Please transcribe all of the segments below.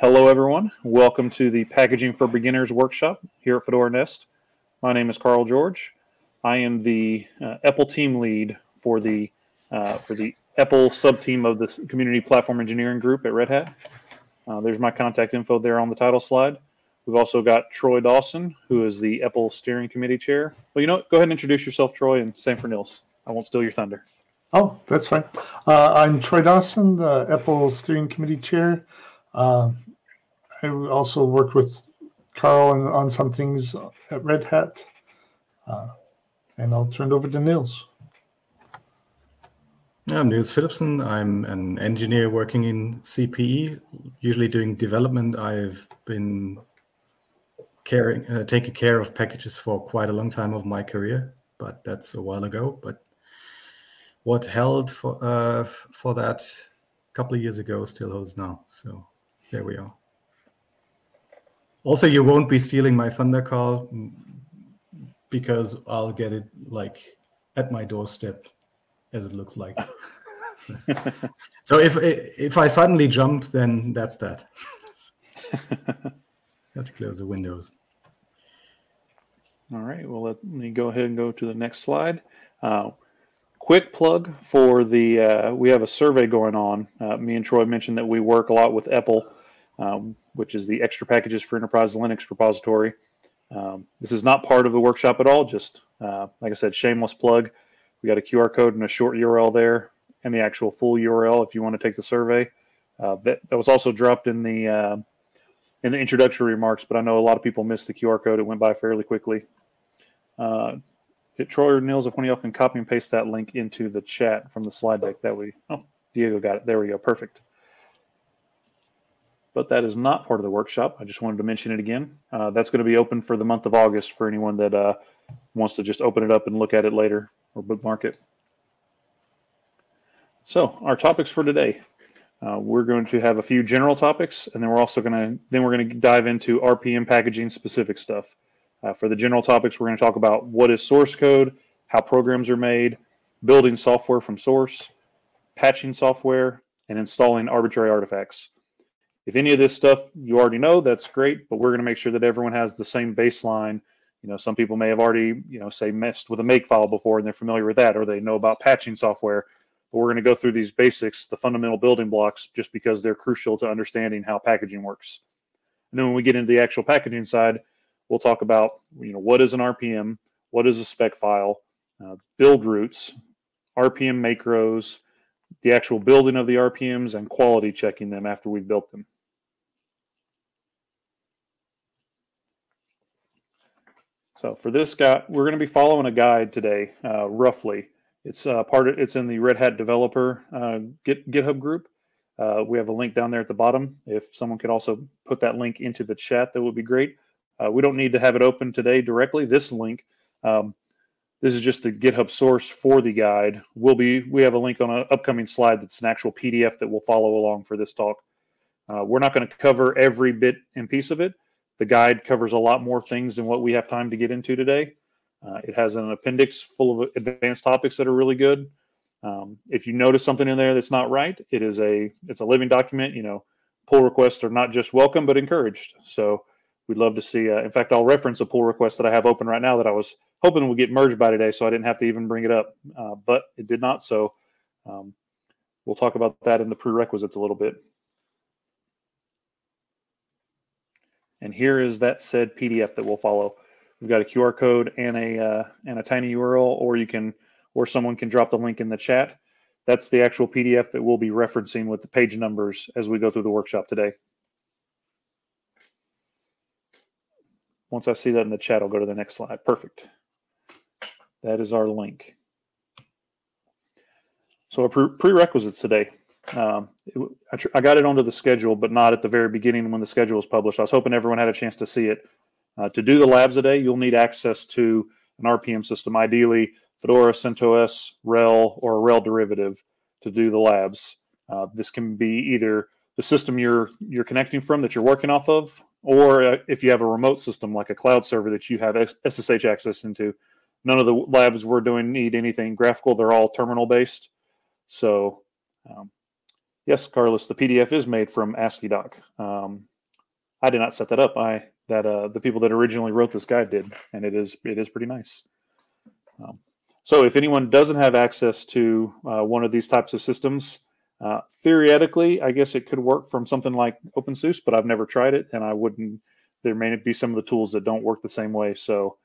Hello, everyone. Welcome to the Packaging for Beginners workshop here at Fedora Nest. My name is Carl George. I am the uh, EPEL team lead for the uh, for the EPEL sub team of the Community Platform Engineering Group at Red Hat. Uh, there's my contact info there on the title slide. We've also got Troy Dawson, who is the EPEL Steering Committee Chair. Well, you know, what? go ahead and introduce yourself, Troy, and same for Nils. I won't steal your thunder. Oh, that's fine. Uh, I'm Troy Dawson, the EPEL Steering Committee Chair. Uh, I also worked with Carl on, on some things at Red Hat. Uh, and I'll turn it over to Nils. I'm Nils Philippsen. I'm an engineer working in CPE, usually doing development. I've been caring, uh, taking care of packages for quite a long time of my career, but that's a while ago. But what held for uh, for that a couple of years ago still holds now. So there we are. Also, you won't be stealing my thunder Carl because I'll get it like at my doorstep, as it looks like. so, so if if I suddenly jump, then that's that. have to close the windows. All right. Well, let me go ahead and go to the next slide. Uh, quick plug for the uh, we have a survey going on. Uh, me and Troy mentioned that we work a lot with EPEL um, which is the extra packages for enterprise Linux repository. Um, this is not part of the workshop at all. Just uh, like I said, shameless plug. We got a QR code and a short URL there, and the actual full URL if you want to take the survey. Uh, that, that was also dropped in the uh, in the introductory remarks, but I know a lot of people missed the QR code. It went by fairly quickly. Uh, hit Troy or Nils, if one of y'all can copy and paste that link into the chat from the slide deck, that we. Oh, Diego got it. There we go. Perfect but that is not part of the workshop. I just wanted to mention it again. Uh, that's going to be open for the month of August for anyone that uh, wants to just open it up and look at it later or bookmark it. So our topics for today, uh, we're going to have a few general topics, and then we're also going to then we're going to dive into RPM packaging specific stuff. Uh, for the general topics, we're going to talk about what is source code, how programs are made, building software from source, patching software, and installing arbitrary artifacts. If any of this stuff you already know, that's great, but we're going to make sure that everyone has the same baseline. You know, some people may have already, you know, say messed with a make file before and they're familiar with that, or they know about patching software. But we're going to go through these basics, the fundamental building blocks, just because they're crucial to understanding how packaging works. And then when we get into the actual packaging side, we'll talk about, you know, what is an RPM, what is a spec file, uh, build routes, RPM macros, the actual building of the RPMs, and quality checking them after we've built them. So for this guy, we're going to be following a guide today, uh, roughly. It's uh, part of, it's in the Red Hat developer uh, Git, GitHub group. Uh, we have a link down there at the bottom. If someone could also put that link into the chat, that would be great. Uh, we don't need to have it open today directly. This link, um, this is just the GitHub source for the guide. We'll be we have a link on an upcoming slide that's an actual PDF that we'll follow along for this talk. Uh, we're not going to cover every bit and piece of it. The guide covers a lot more things than what we have time to get into today. Uh, it has an appendix full of advanced topics that are really good. Um, if you notice something in there that's not right, it is a it's a living document. You know, pull requests are not just welcome but encouraged. So we'd love to see. Uh, in fact, I'll reference a pull request that I have open right now that I was hoping would get merged by today, so I didn't have to even bring it up, uh, but it did not. So um, we'll talk about that in the prerequisites a little bit. And here is that said PDF that we'll follow. We've got a QR code and a uh, and a tiny URL, or you can, or someone can drop the link in the chat. That's the actual PDF that we'll be referencing with the page numbers as we go through the workshop today. Once I see that in the chat, I'll go to the next slide. Perfect. That is our link. So our pre prerequisites today. Um, it, I, I, got it onto the schedule, but not at the very beginning when the schedule was published. I was hoping everyone had a chance to see it. Uh, to do the labs today, you'll need access to an RPM system, ideally Fedora, CentOS, RHEL, or a RHEL derivative to do the labs. Uh, this can be either the system you're you're connecting from that you're working off of, or uh, if you have a remote system like a cloud server that you have SSH access into. None of the labs we're doing need anything graphical; they're all terminal based. So um, Yes, Carlos, the PDF is made from AsciiDoc. Um, I did not set that up. I that uh, the people that originally wrote this guide did, and it is it is pretty nice. Um, so if anyone doesn't have access to uh, one of these types of systems, uh, theoretically, I guess it could work from something like OpenSUSE, but I've never tried it, and I wouldn't. There may be some of the tools that don't work the same way. So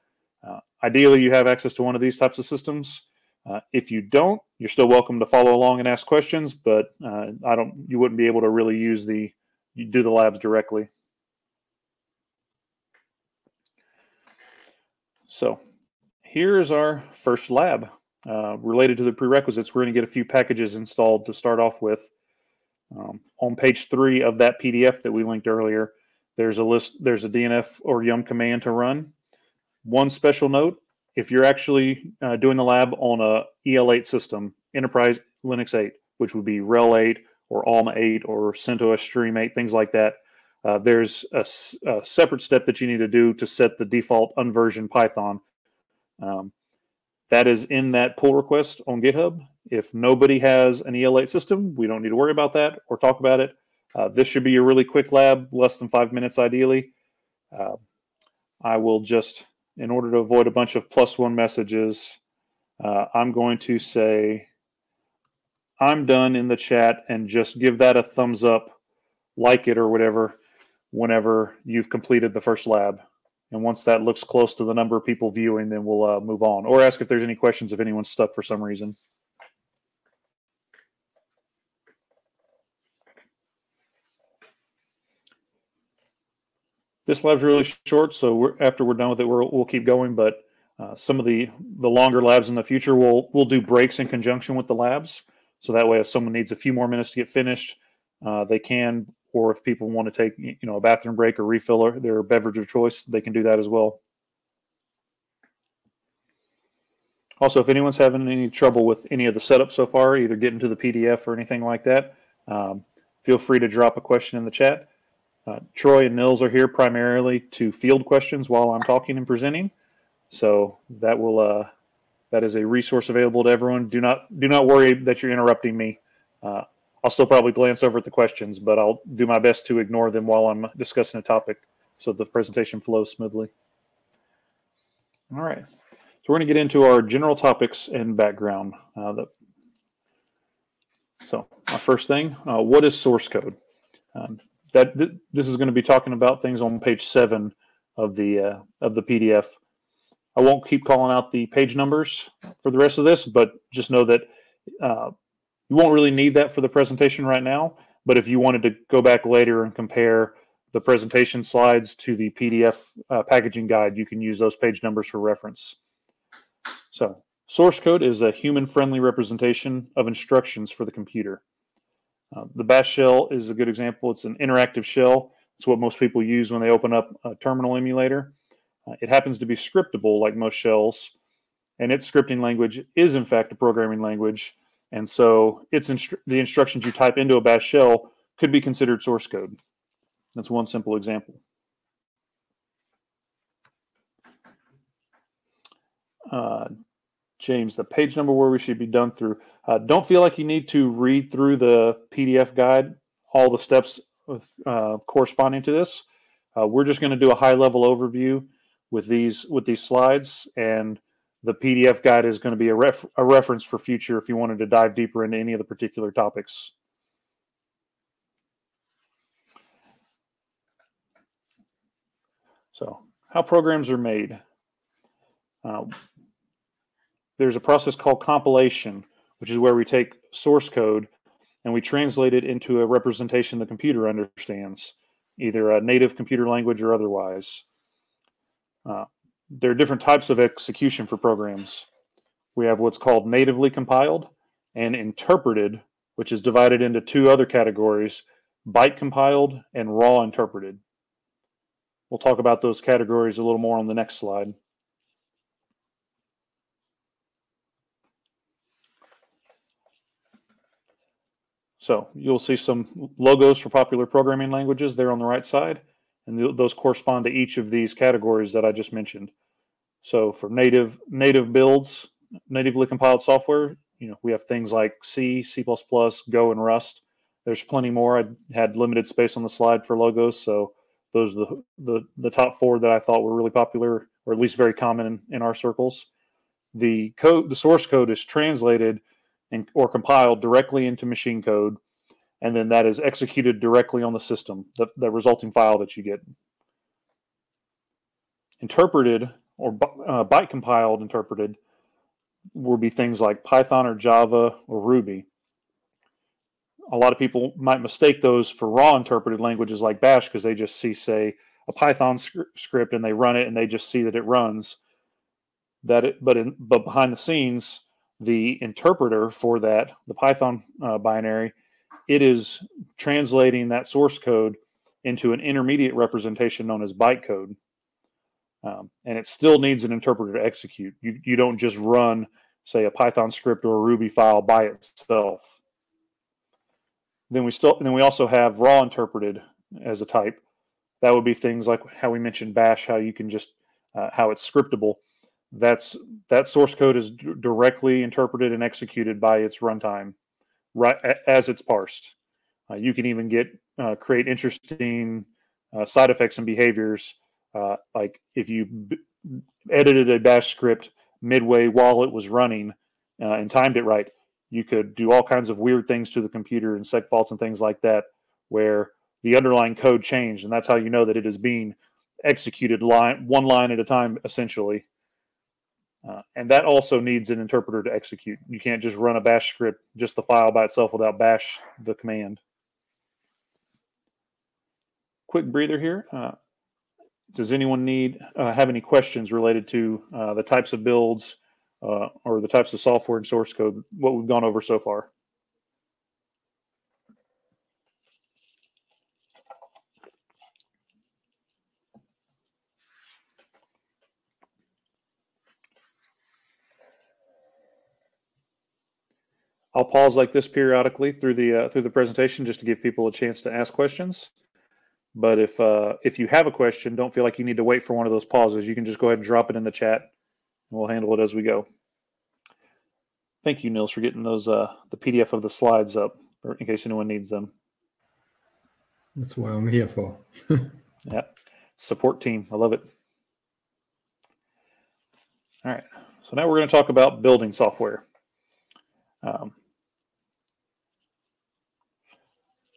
uh, ideally, you have access to one of these types of systems. Uh, if you don't, you're still welcome to follow along and ask questions, but uh, I don't. You wouldn't be able to really use the you do the labs directly. So here's our first lab. Uh, related to the prerequisites, we're going to get a few packages installed to start off with. Um, on page three of that PDF that we linked earlier, there's a list, there's a DNF or yum command to run. One special note, if you're actually uh, doing the lab on a EL8 system, Enterprise Linux 8, which would be RHEL 8 or ALMA 8 or CentOS Stream 8, things like that, uh, there's a, a, separate step that you need to do to set the default unversion Python. Um, that is in that pull request on GitHub. If nobody has an EL8 system, we don't need to worry about that or talk about it. Uh, this should be a really quick lab, less than five minutes ideally. Uh, I will just, in order to avoid a bunch of plus one messages, uh, I'm going to say, I'm done in the chat and just give that a thumbs up, like it or whatever whenever you've completed the first lab. And once that looks close to the number of people viewing, then we'll uh, move on or ask if there's any questions if anyone's stuck for some reason. This lab's really short, so we're, after we're done with it, we will keep going. But uh, some of the the longer labs in the future, we'll we'll do breaks in conjunction with the labs, so that way if someone needs a few more minutes to get finished, uh, they can or if people want to take you know a bathroom break or refill their beverage of choice, they can do that as well. Also, if anyone's having any trouble with any of the setup so far, either getting to the PDF or anything like that, um, feel free to drop a question in the chat. Uh, Troy and Nils are here primarily to field questions while I'm talking and presenting, so that will uh, that is a resource available to everyone. Do not do not worry that you're interrupting me. Uh, I'll still probably glance over at the questions, but I'll do my best to ignore them while I'm discussing a topic so the presentation flows smoothly. All right. So we're going to get into our general topics and background. Uh, the, so my first thing, uh, what is source code? Um, that th this is going to be talking about things on page seven of the uh, of the PDF. I won't keep calling out the page numbers for the rest of this, but just know that uh, you won't really need that for the presentation right now, but if you wanted to go back later and compare the presentation slides to the PDF uh, packaging guide, you can use those page numbers for reference. So source code is a human-friendly representation of instructions for the computer. Uh, the bash shell is a good example. It's an interactive shell. It's what most people use when they open up a terminal emulator. Uh, it happens to be scriptable like most shells, and its scripting language is in fact a programming language and so it's instru the instructions you type into a bash shell could be considered source code. That's one simple example. Uh, James, the page number where we should be done through. Uh, don't feel like you need to read through the PDF guide, all the steps uh, corresponding to this. Uh, we're just going to do a high level overview with these with these slides and the PDF guide is going to be a, ref, a reference for future if you wanted to dive deeper into any of the particular topics. So how programs are made. There's a process called compilation, which is where we take source code and we translate it into a representation the computer understands, either a native computer language or otherwise. Uh, there are different types of execution for programs. We have what's called natively compiled and interpreted, which is divided into two other categories, byte compiled and raw interpreted. We'll talk about those categories a little more on the next slide. So you'll see some logos for popular programming languages there on the right side and those correspond to each of these categories that I just mentioned. So for native native builds, natively compiled software, you know, we have things like C, C++, Go, and Rust. there's plenty more. I had limited space on the slide for logos, so those are the, the, the top four that I thought were really popular, or at least very common in, in our circles. The code, the source code is translated and or compiled directly into machine code, and then that is executed directly on the system, the, the resulting file that you get. Interpreted or uh, byte compiled interpreted will be things like Python or Java or Ruby. A lot of people might mistake those for raw interpreted languages like Bash because they just see, say, a Python script and they run it and they just see that it runs. That it, but in, but behind the scenes, the interpreter for that, the Python uh, binary, it is translating that source code into an intermediate representation known as bytecode. Um, and it still needs an interpreter to execute. You, you don't just run, say, a Python script or a Ruby file by itself. Then we still, then we also have raw interpreted as a type. That would be things like how we mentioned Bash, how you can just, uh, how it's scriptable. That's that source code is directly interpreted and executed by its runtime, right as it's parsed. Uh, you can even get uh, create interesting uh, side effects and behaviors uh, like if you edited a bash script midway while it was running uh, and timed it right, you could do all kinds of weird things to the computer and seg faults and things like that, where the underlying code changed, and that's how you know that it is being executed line one line at a time, essentially. Uh, and that also needs an interpreter to execute. You can't just run a bash script, just the file by itself without bash the command. Quick breather here. Uh, does anyone need uh, have any questions related to uh, the types of builds uh, or the types of software and source code what we've gone over so far I'll pause like this periodically through the uh, through the presentation just to give people a chance to ask questions. But if uh, if you have a question, don't feel like you need to wait for one of those pauses. You can just go ahead and drop it in the chat, and we'll handle it as we go. Thank you, Nils, for getting those uh, the PDF of the slides up, in case anyone needs them. That's what I'm here for. yeah, support team. I love it. All right, so now we're going to talk about building software. Um,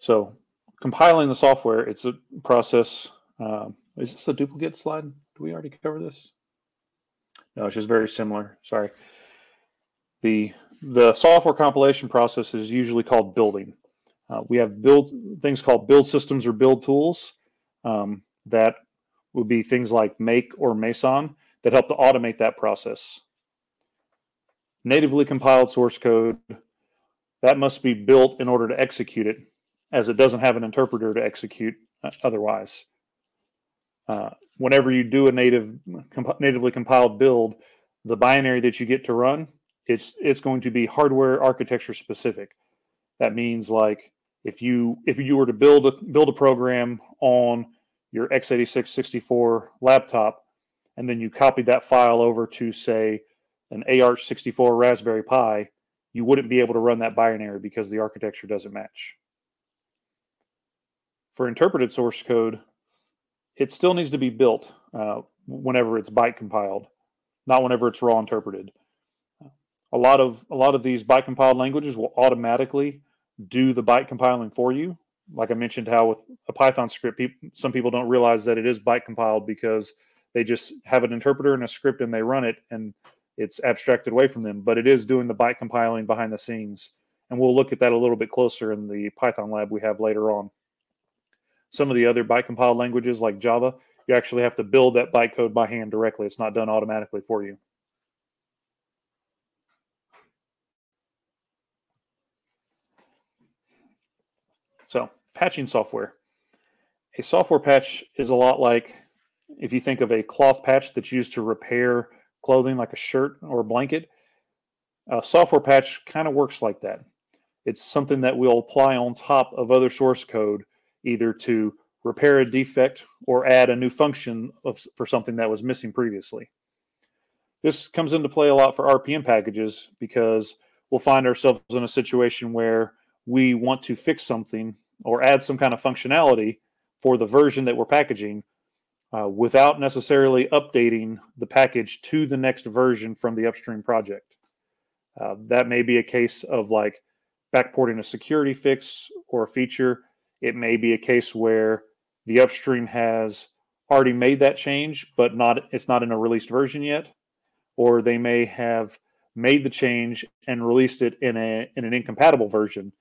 so compiling the software, it's a process. Um, is this a duplicate slide? Do we already cover this? No, it's just very similar. Sorry. The the software compilation process is usually called building. Uh, we have build things called build systems or build tools um, that would be things like Make or Meson that help to automate that process. Natively compiled source code that must be built in order to execute it as it doesn't have an interpreter to execute uh, otherwise. Uh, whenever you do a native comp natively compiled build, the binary that you get to run, it's it's going to be hardware architecture specific. That means like if you if you were to build a build a program on your x86 64 laptop, and then you copied that file over to say an AArch64 Raspberry Pi, you wouldn't be able to run that binary because the architecture doesn't match. For interpreted source code, it still needs to be built uh, whenever it's byte compiled, not whenever it's raw interpreted. A lot of a lot of these byte compiled languages will automatically do the byte compiling for you. Like I mentioned, how with a Python script, some people don't realize that it is byte compiled because they just have an interpreter and a script and they run it and it's abstracted away from them. But it is doing the byte compiling behind the scenes, and we'll look at that a little bit closer in the Python lab we have later on. Some of the other byte compiled languages like Java, you actually have to build that bytecode by hand directly. It's not done automatically for you. So patching software. A software patch is a lot like if you think of a cloth patch that's used to repair clothing like a shirt or a blanket. A software patch kind of works like that. It's something that we'll apply on top of other source code either to repair a defect or add a new function of, for something that was missing previously. This comes into play a lot for RPM packages because we'll find ourselves in a situation where we want to fix something or add some kind of functionality for the version that we're packaging uh, without necessarily updating the package to the next version from the upstream project. Uh, that may be a case of like backporting a security fix or a feature. It may be a case where the upstream has already made that change, but not it's not in a released version yet, or they may have made the change and released it in a in an incompatible version.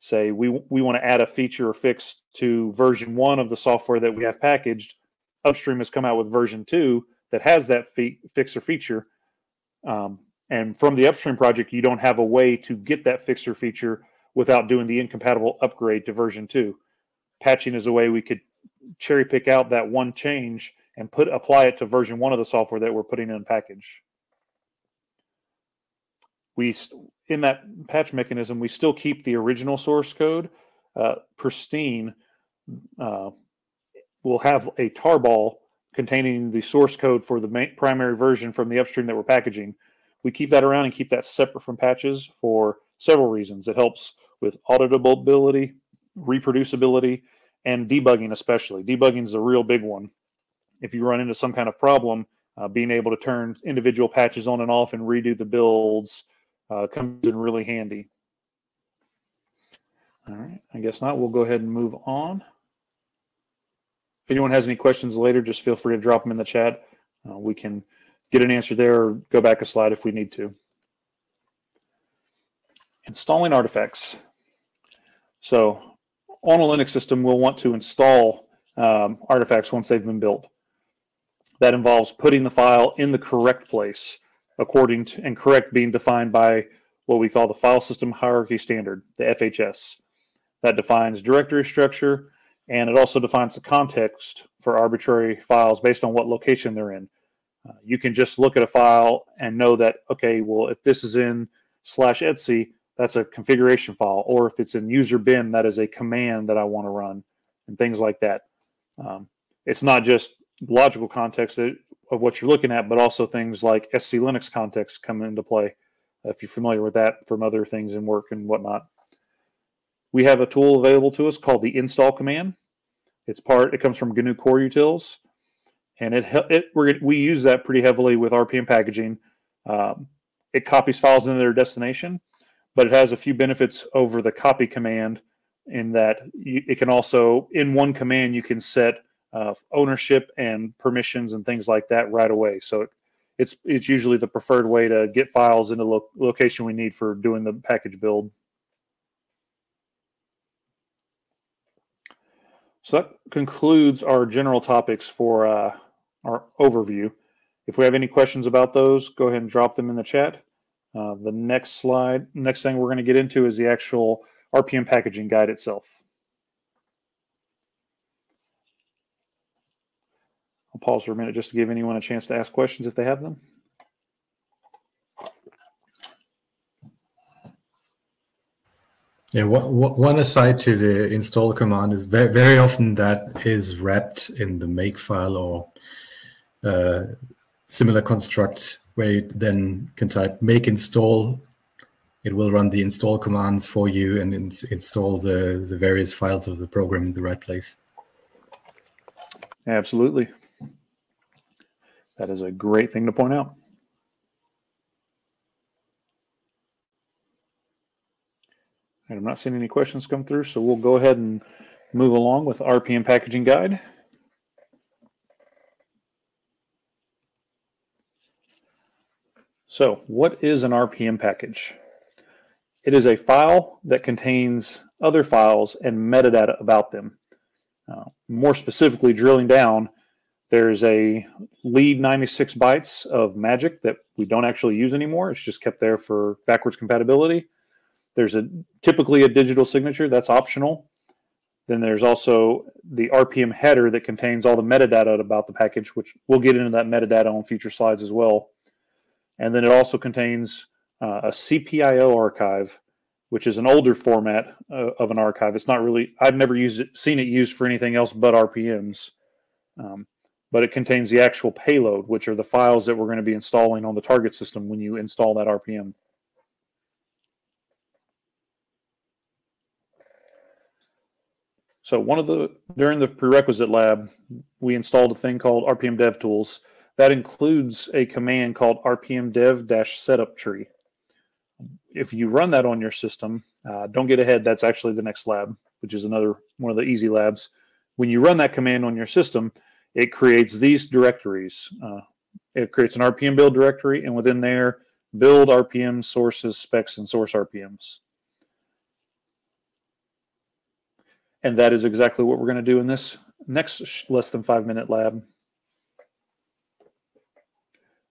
Say we we want to add a feature or fix to version one of the software that we have packaged. Upstream has come out with version two that has that fe- fix or feature. Um, and from the upstream project, you don't have a way to get that fixer feature without doing the incompatible upgrade to version two. Patching is a way we could cherry pick out that one change and put apply it to version one of the software that we're putting in package. We in that patch mechanism we still keep the original source code uh, pristine. Uh, we'll have a tarball containing the source code for the main, primary version from the upstream that we're packaging. We keep that around and keep that separate from patches for several reasons. It helps with auditability, reproducibility, and debugging especially. Debugging is a real big one. If you run into some kind of problem, uh, being able to turn individual patches on and off and redo the builds uh, comes in really handy. All right, I guess not. We'll go ahead and move on. If anyone has any questions later, just feel free to drop them in the chat. Uh, we can get an answer there or go back a slide if we need to. Installing artifacts. So on a Linux system, we'll want to install um, artifacts once they've been built. That involves putting the file in the correct place according to, and correct being defined by what we call the File System Hierarchy Standard, the FHS. That defines directory structure, and it also defines the context for arbitrary files based on what location they're in. Uh, you can just look at a file and know that, okay, well, if this is in slash etc, that's a configuration file. Or if it's in user bin, that is a command that I want to run and things like that. Um, it's not just logical context of what you're looking at, but also things like SELinux context come into play. If you're familiar with that from other things in work and whatnot. We have a tool available to us called the install command. It's part, it comes from GNU Core Utils and it, it we we use that pretty heavily with RPM packaging. Um, it copies files into their destination, but it has a few benefits over the copy command in that you, it can also in one command you can set uh, ownership and permissions and things like that right away. So it, it's it's usually the preferred way to get files in the lo location we need for doing the package build. So that concludes our general topics for uh, our overview. If we have any questions about those, go ahead and drop them in the chat. Uh, the next slide, next thing we're going to get into is the actual RPM packaging guide itself. I'll pause for a minute just to give anyone a chance to ask questions if they have them. Yeah, one aside to the install command is very, very often that is wrapped in the makefile or uh, similar construct where you then can type make install. It will run the install commands for you and ins install the, the various files of the program in the right place. Absolutely. That is a great thing to point out. And I'm not seeing any questions come through, so we'll go ahead and move along with RPM packaging guide. So what is an RPM package? It is a file that contains other files and metadata about them. Uh, more specifically, drilling down, there's a lead 96 bytes of magic that we don't actually use anymore. It's just kept there for backwards compatibility. There's a typically a digital signature that's optional. Then there's also the RPM header that contains all the metadata about the package, which we'll get into that metadata on future slides as well. And then it also contains uh, a CPIO archive, which is an older format uh, of an archive. It's not really, I've never used it, seen it used for anything else but RPMs. Um, but it contains the actual payload, which are the files that we're going to be installing on the target system when you install that RPM. So one of the during the prerequisite lab, we installed a thing called RPM Dev Tools that includes a command called RPM Dev Setup Tree. If you run that on your system, uh, don't get ahead. That's actually the next lab, which is another one of the easy labs. When you run that command on your system, it creates these directories. Uh, it creates an RPM build directory, and within there, build RPM sources, specs, and source RPMs. And that is exactly what we're going to do in this next less than five minute lab.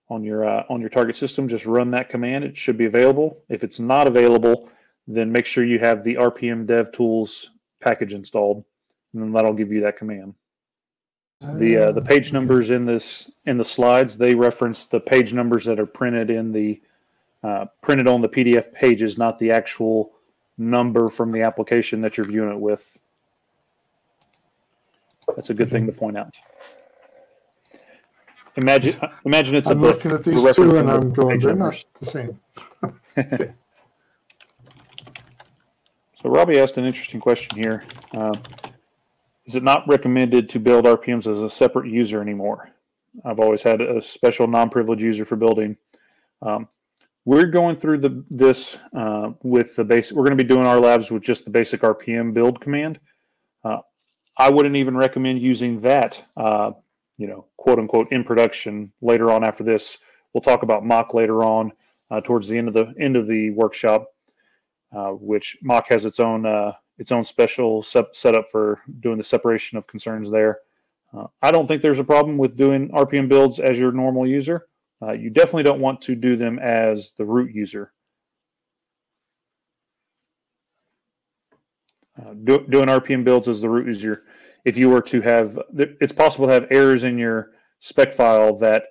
On your uh, on your target system, just run that command. It should be available. If it's not available, then make sure you have the RPM Dev Tools package installed, and then that'll give you that command. The uh, the page numbers in this in the slides they reference the page numbers that are printed in the uh, printed on the PDF pages, not the actual number from the application that you're viewing it with. That's a good thing to point out. Imagine, imagine it's I'm a book. looking at We're these two and I'm going, page they're numbers. not the same. So Robbie asked an interesting question here. Um, is it not recommended to build RPMs as a separate user anymore? I've always had a special non-privileged user for building. Um, we're going through the this uh, with the basic. We're going to be doing our labs with just the basic RPM build command. Uh, I wouldn't even recommend using that. You know, quote unquote, in production later on after this. We'll talk about mock later on uh, towards the end of the end of the workshop, uh, which mock has its own uh, its own special sep- setup for doing the separation of concerns there. Uh, I don't think there's a problem with doing RPM builds as your normal user. Uh, you definitely don't want to do them as the root user. Uh, do, doing RPM builds as the root user, if you were to have, it's possible to have errors in your spec file that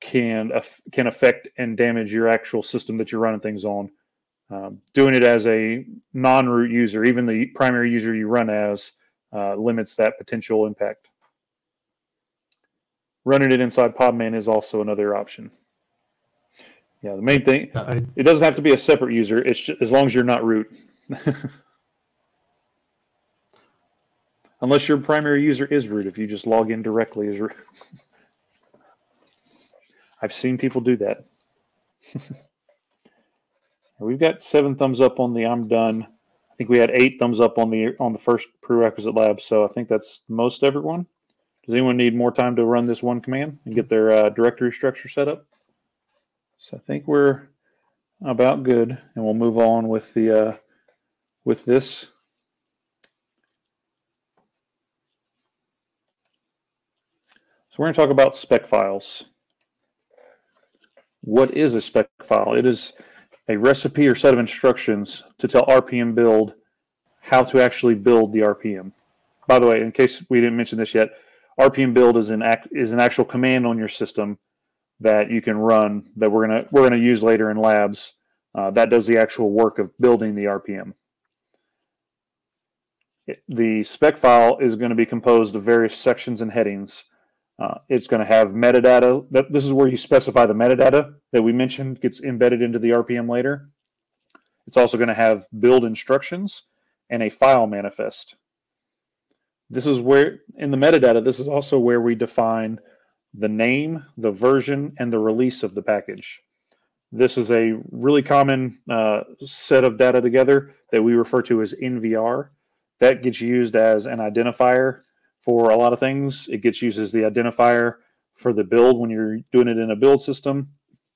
can can affect and damage your actual system that you're running things on. Um, doing it as a non-root user, even the primary user you run as, uh, limits that potential impact. Running it inside Podman is also another option. Yeah, the main thing, it doesn't have to be a separate user. It's just, as long as you're not root. Unless your primary user is root, if you just log in directly as root. I've seen people do that. We've got seven thumbs up on the I'm done. I think we had eight thumbs up on the on the first prerequisite lab, so I think that's most everyone. Does anyone need more time to run this one command and get their uh, directory structure set up? So I think we're about good, and we'll move on with the uh, with this. So we're going to talk about spec files. What is a spec file? It is a recipe or set of instructions to tell RPM build how to actually build the RPM. By the way, in case we didn't mention this yet, RPM build is an act is an actual command on your system that you can run that we're gonna we're gonna use later in labs. Uh, that does the actual work of building the RPM. It- the spec file is going to be composed of various sections and headings. Uh, it's going to have metadata. That, this is where you specify the metadata that we mentioned gets embedded into the RPM later. It's also going to have build instructions and a file manifest. This is where, in the metadata, this is also where we define the name, the version, and the release of the package. This is a really common uh, set of data together that we refer to as NVR. That gets used as an identifier for a lot of things. It gets used as the identifier for the build when you're doing it in a build system.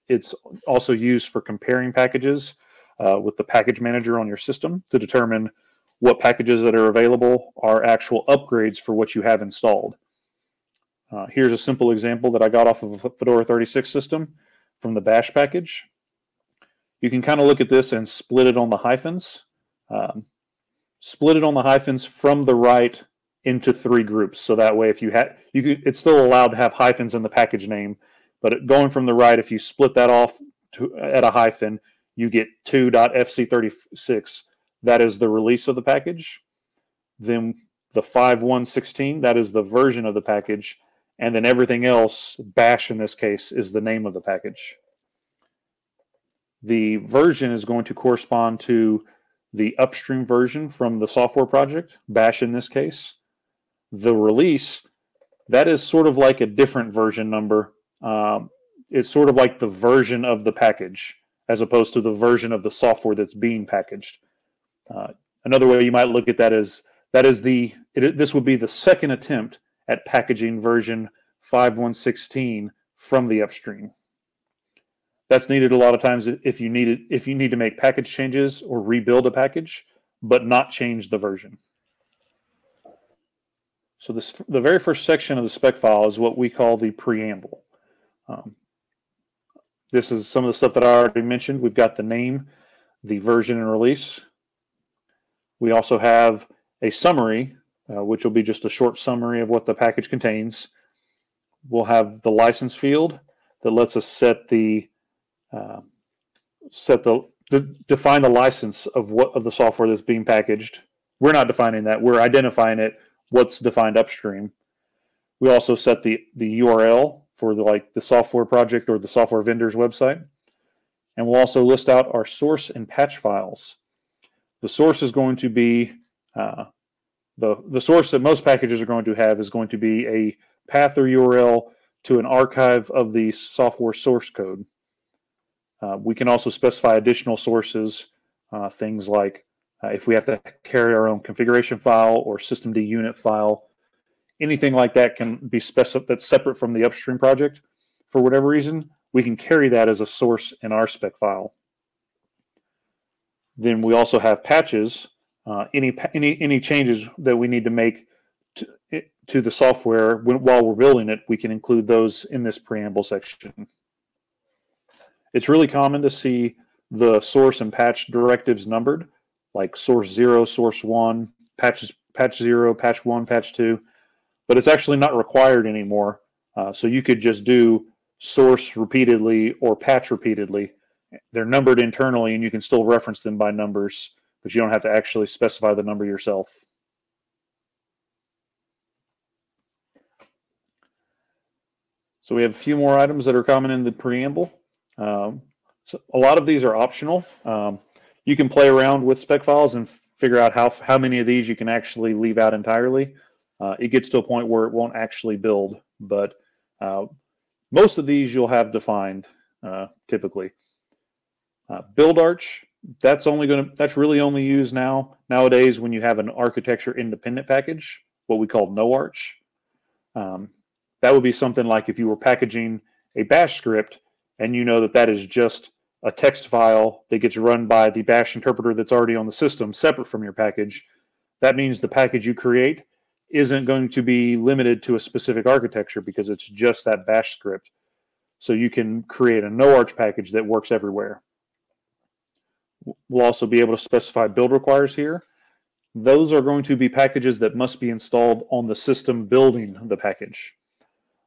It's also used for comparing packages uh, with the package manager on your system to determine what packages that are available are actual upgrades for what you have installed. Uh, here's a simple example that I got off of a Fedora 36 system from the bash package. You can kind of look at this and split it on the hyphens. Um, split it on the hyphens from the right into three groups. So that way, if you had, you could, it's still allowed to have hyphens in the package name, but going from the right, if you split that off to, at a hyphen, you get 2.fc36. That is the release of the package. Then the 5116, that is the version of the package. And then everything else, bash in this case, is the name of the package. The version is going to correspond to the upstream version from the software project, bash in this case. The release, that is sort of like a different version number. Um, it's sort of like the version of the package as opposed to the version of the software that's being packaged. Uh, another way you might look at that is that is the it, this would be the second attempt at packaging version 5116 from the upstream. That's needed a lot of times if you need it, if you need to make package changes or rebuild a package, but not change the version. So this the very first section of the spec file is what we call the preamble. Um, this is some of the stuff that I already mentioned. We've got the name, the version and release. We also have a summary, uh, which will be just a short summary of what the package contains. We'll have the license field that lets us set the uh, set the de define the license of what of the software that's being packaged. We're not defining that. We're identifying it. What's defined upstream. We also set the the URL for the like the software project or the software vendor's website. And we'll also list out our source and patch files. The source is going to be uh, the the source that most packages are going to have is going to be a path or URL to an archive of the software source code. Uh, we can also specify additional sources, uh, things like uh, if we have to carry our own configuration file or systemd unit file, anything like that can be specific that's separate from the upstream project. For whatever reason, we can carry that as a source in our spec file. Then we also have patches. Uh, any any any changes that we need to make to, to the software when, while we're building it, we can include those in this preamble section. It's really common to see the source and patch directives numbered, like source zero, source one, patches, patch zero, patch one, patch two, but it's actually not required anymore. Uh, so you could just do source repeatedly or patch repeatedly. They're numbered internally and you can still reference them by numbers, but you don't have to actually specify the number yourself. So we have a few more items that are common in the preamble. Um, so a lot of these are optional. Um, you can play around with spec files and figure out how, how many of these you can actually leave out entirely. Uh, it gets to a point where it won't actually build, but uh, most of these you'll have defined uh, typically. Uh, build arch, that's only going to, that's really only used now, nowadays when you have an architecture independent package, what we call no arch. Um, that would be something like if you were packaging a bash script and you know that that is just a text file that gets run by the bash interpreter that's already on the system separate from your package. That means the package you create isn't going to be limited to a specific architecture because it's just that bash script. So you can create a no arch package that works everywhere. We'll also be able to specify build requires here. Those are going to be packages that must be installed on the system building the package.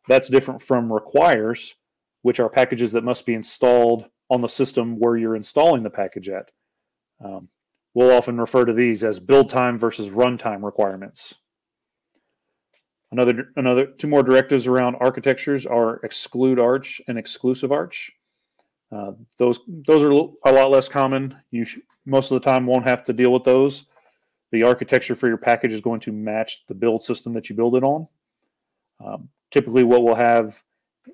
That's different from requires, which are packages that must be installed on the system where you're installing the package at. Um, we'll often refer to these as build time versus runtime requirements. Another, another two more directives around architectures are exclude arch and exclusive arch. Uh, those those are a lot less common. You most of the time won't have to deal with those. The architecture for your package is going to match the build system that you build it on. Um, typically, what we'll have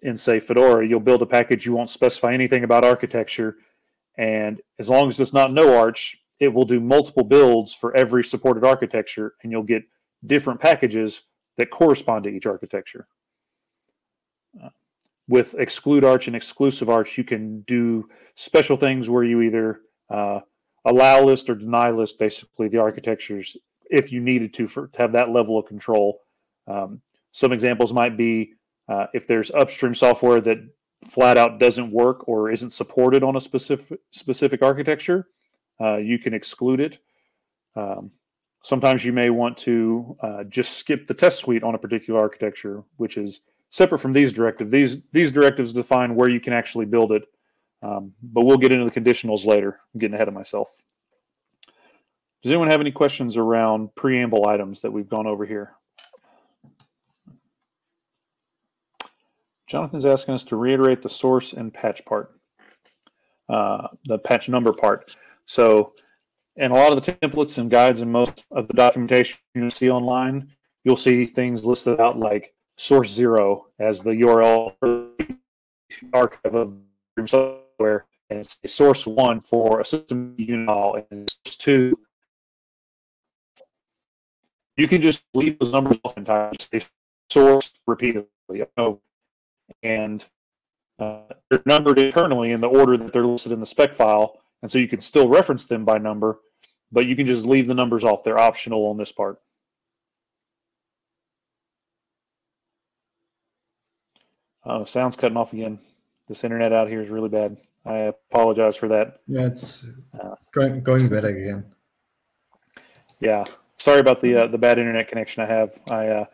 in say Fedora, you'll build a package. You won't specify anything about architecture, and as long as it's not no arch, it will do multiple builds for every supported architecture, and you'll get different packages that correspond to each architecture. Uh, with exclude arch and exclusive arch, you can do special things where you either uh, allow list or deny list basically the architectures if you needed to for to have that level of control. Um, some examples might be uh, if there's upstream software that flat out doesn't work or isn't supported on a specific specific architecture, uh, you can exclude it. Um, Sometimes you may want to uh, just skip the test suite on a particular architecture, which is separate from these directives. These, these directives define where you can actually build it, um, but we'll get into the conditionals later. I'm getting ahead of myself. Does anyone have any questions around preamble items that we've gone over here? Jonathan's asking us to reiterate the source and patch part, uh, the patch number part. So and a lot of the templates and guides and most of the documentation you see online, you'll see things listed out like source zero as the URL archive of software, and it's source one for a system unit and source two. You can just leave those numbers off entirely. Source repeatedly, and uh, they're numbered internally in the order that they're listed in the spec file, and so you can still reference them by number, but you can just leave the numbers off. They're optional on this part. Oh, sound's cutting off again. This internet out here is really bad. I apologize for that. Yeah, it's uh, going going better again. Yeah, sorry about the uh, the bad internet connection I have. I uh,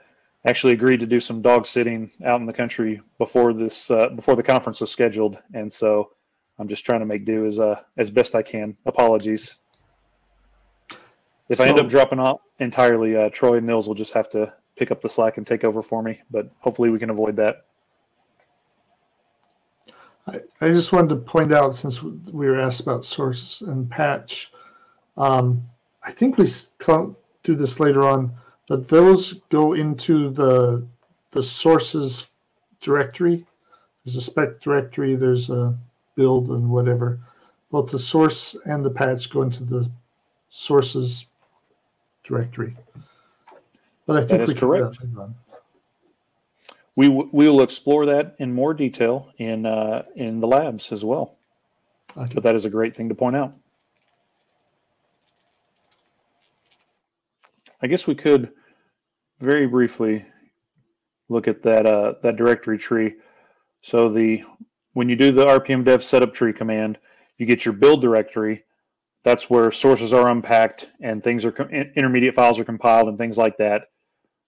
actually agreed to do some dog sitting out in the country before this uh, before the conference was scheduled, and so I'm just trying to make do as uh, as best I can. Apologies. If so, I end up dropping off entirely, uh, Troy and Nils will just have to pick up the slack and take over for me. But hopefully, we can avoid that. I, I just wanted to point out since we were asked about source and patch, um, I think we do this later on, but those go into the the sources directory. There's a spec directory, there's a build and whatever. Both the source and the patch go into the sources directory. But I think we correct. Can we we will explore that in more detail in uh, in the labs as well. Okay. But that is a great thing to point out. I guess we could very briefly look at that uh, that directory tree. So the when you do the rpm dev setup tree command, you get your build directory. That's where sources are unpacked and things are intermediate files are compiled and things like that.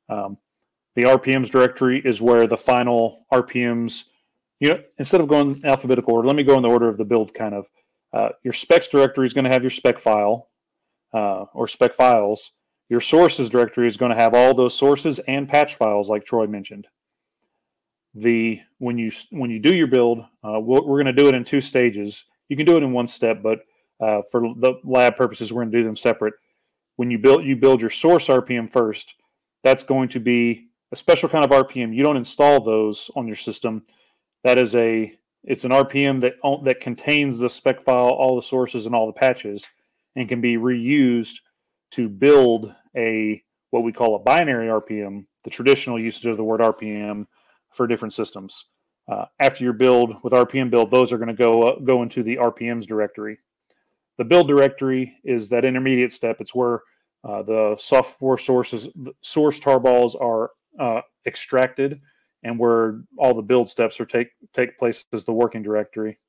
Um, the RPMs directory is where the final RPMs, you know, instead of going alphabetical order, let me go in the order of the build kind of. Uh, your specs directory is going to have your spec file uh, or spec files. Your sources directory is going to have all those sources and patch files, like Troy mentioned. The when you when you do your build, uh, we're, we're going to do it in two stages. You can do it in one step, but uh, for the lab purposes, we're going to do them separate. When you build you build your source RPM first, that's going to be a special kind of RPM. You don't install those on your system. That is a it's an RPM that that contains the spec file, all the sources, and all the patches, and can be reused to build a what we call a binary RPM, the traditional usage of the word RPM for different systems. Uh, after your build with RPM build, those are going to go uh, go into the RPMs directory. The build directory is that intermediate step. It's where uh, the software sources, source tarballs are uh, extracted and where all the build steps are take take place as the working directory.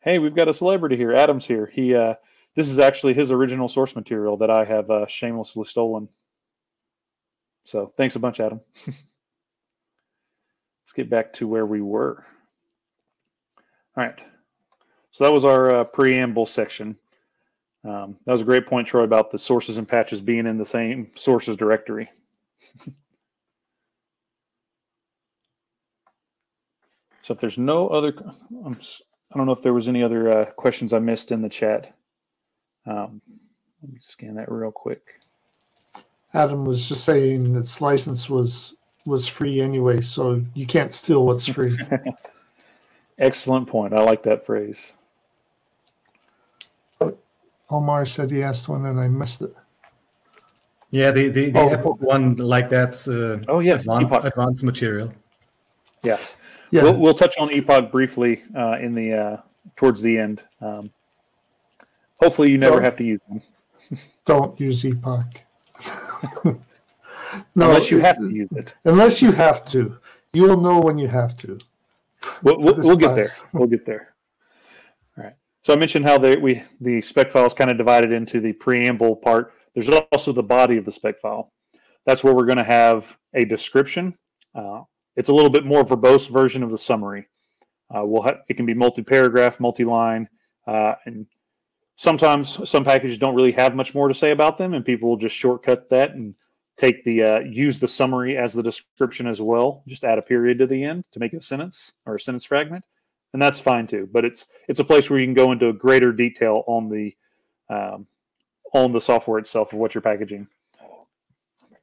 Hey, we've got a celebrity here. Adam's here. He uh, this is actually his original source material that I have uh, shamelessly stolen. So thanks a bunch, Adam. Let's get back to where we were. All right. So that was our uh, preamble section. Um, that was a great point, Troy, about the sources and patches being in the same sources directory. So if there's no other, I'm, I don't know if there was any other uh, questions I missed in the chat. Um, let me scan that real quick. Adam was just saying its license was was free anyway, so you can't steal what's free. Excellent point. I like that phrase. Omar said he asked one and I missed it. Yeah, the the, the oh. Epoch one like that's uh, oh yes, advanced, advanced material. Yes. Yeah. We'll, we'll touch on Epoch briefly uh, in the uh, towards the end. Um, hopefully, you never don't, have to use them. don't use Epoch. no, unless you have to use it. Unless you have to, you will know when you have to. We'll, we'll, we'll get there. We'll get there. All right. So I mentioned how they, we the spec file is kind of divided into the preamble part. There's also the body of the spec file. That's where we're going to have a description. Uh, it's a little bit more verbose version of the summary. Uh, we'll it can be multi-paragraph, multi-line, uh, and sometimes some packages don't really have much more to say about them, and people will just shortcut that and take the uh, use the summary as the description as well. Just add a period to the end to make it a sentence or a sentence fragment, and that's fine too. But it's it's a place where you can go into greater detail on the um, on the software itself of what you're packaging.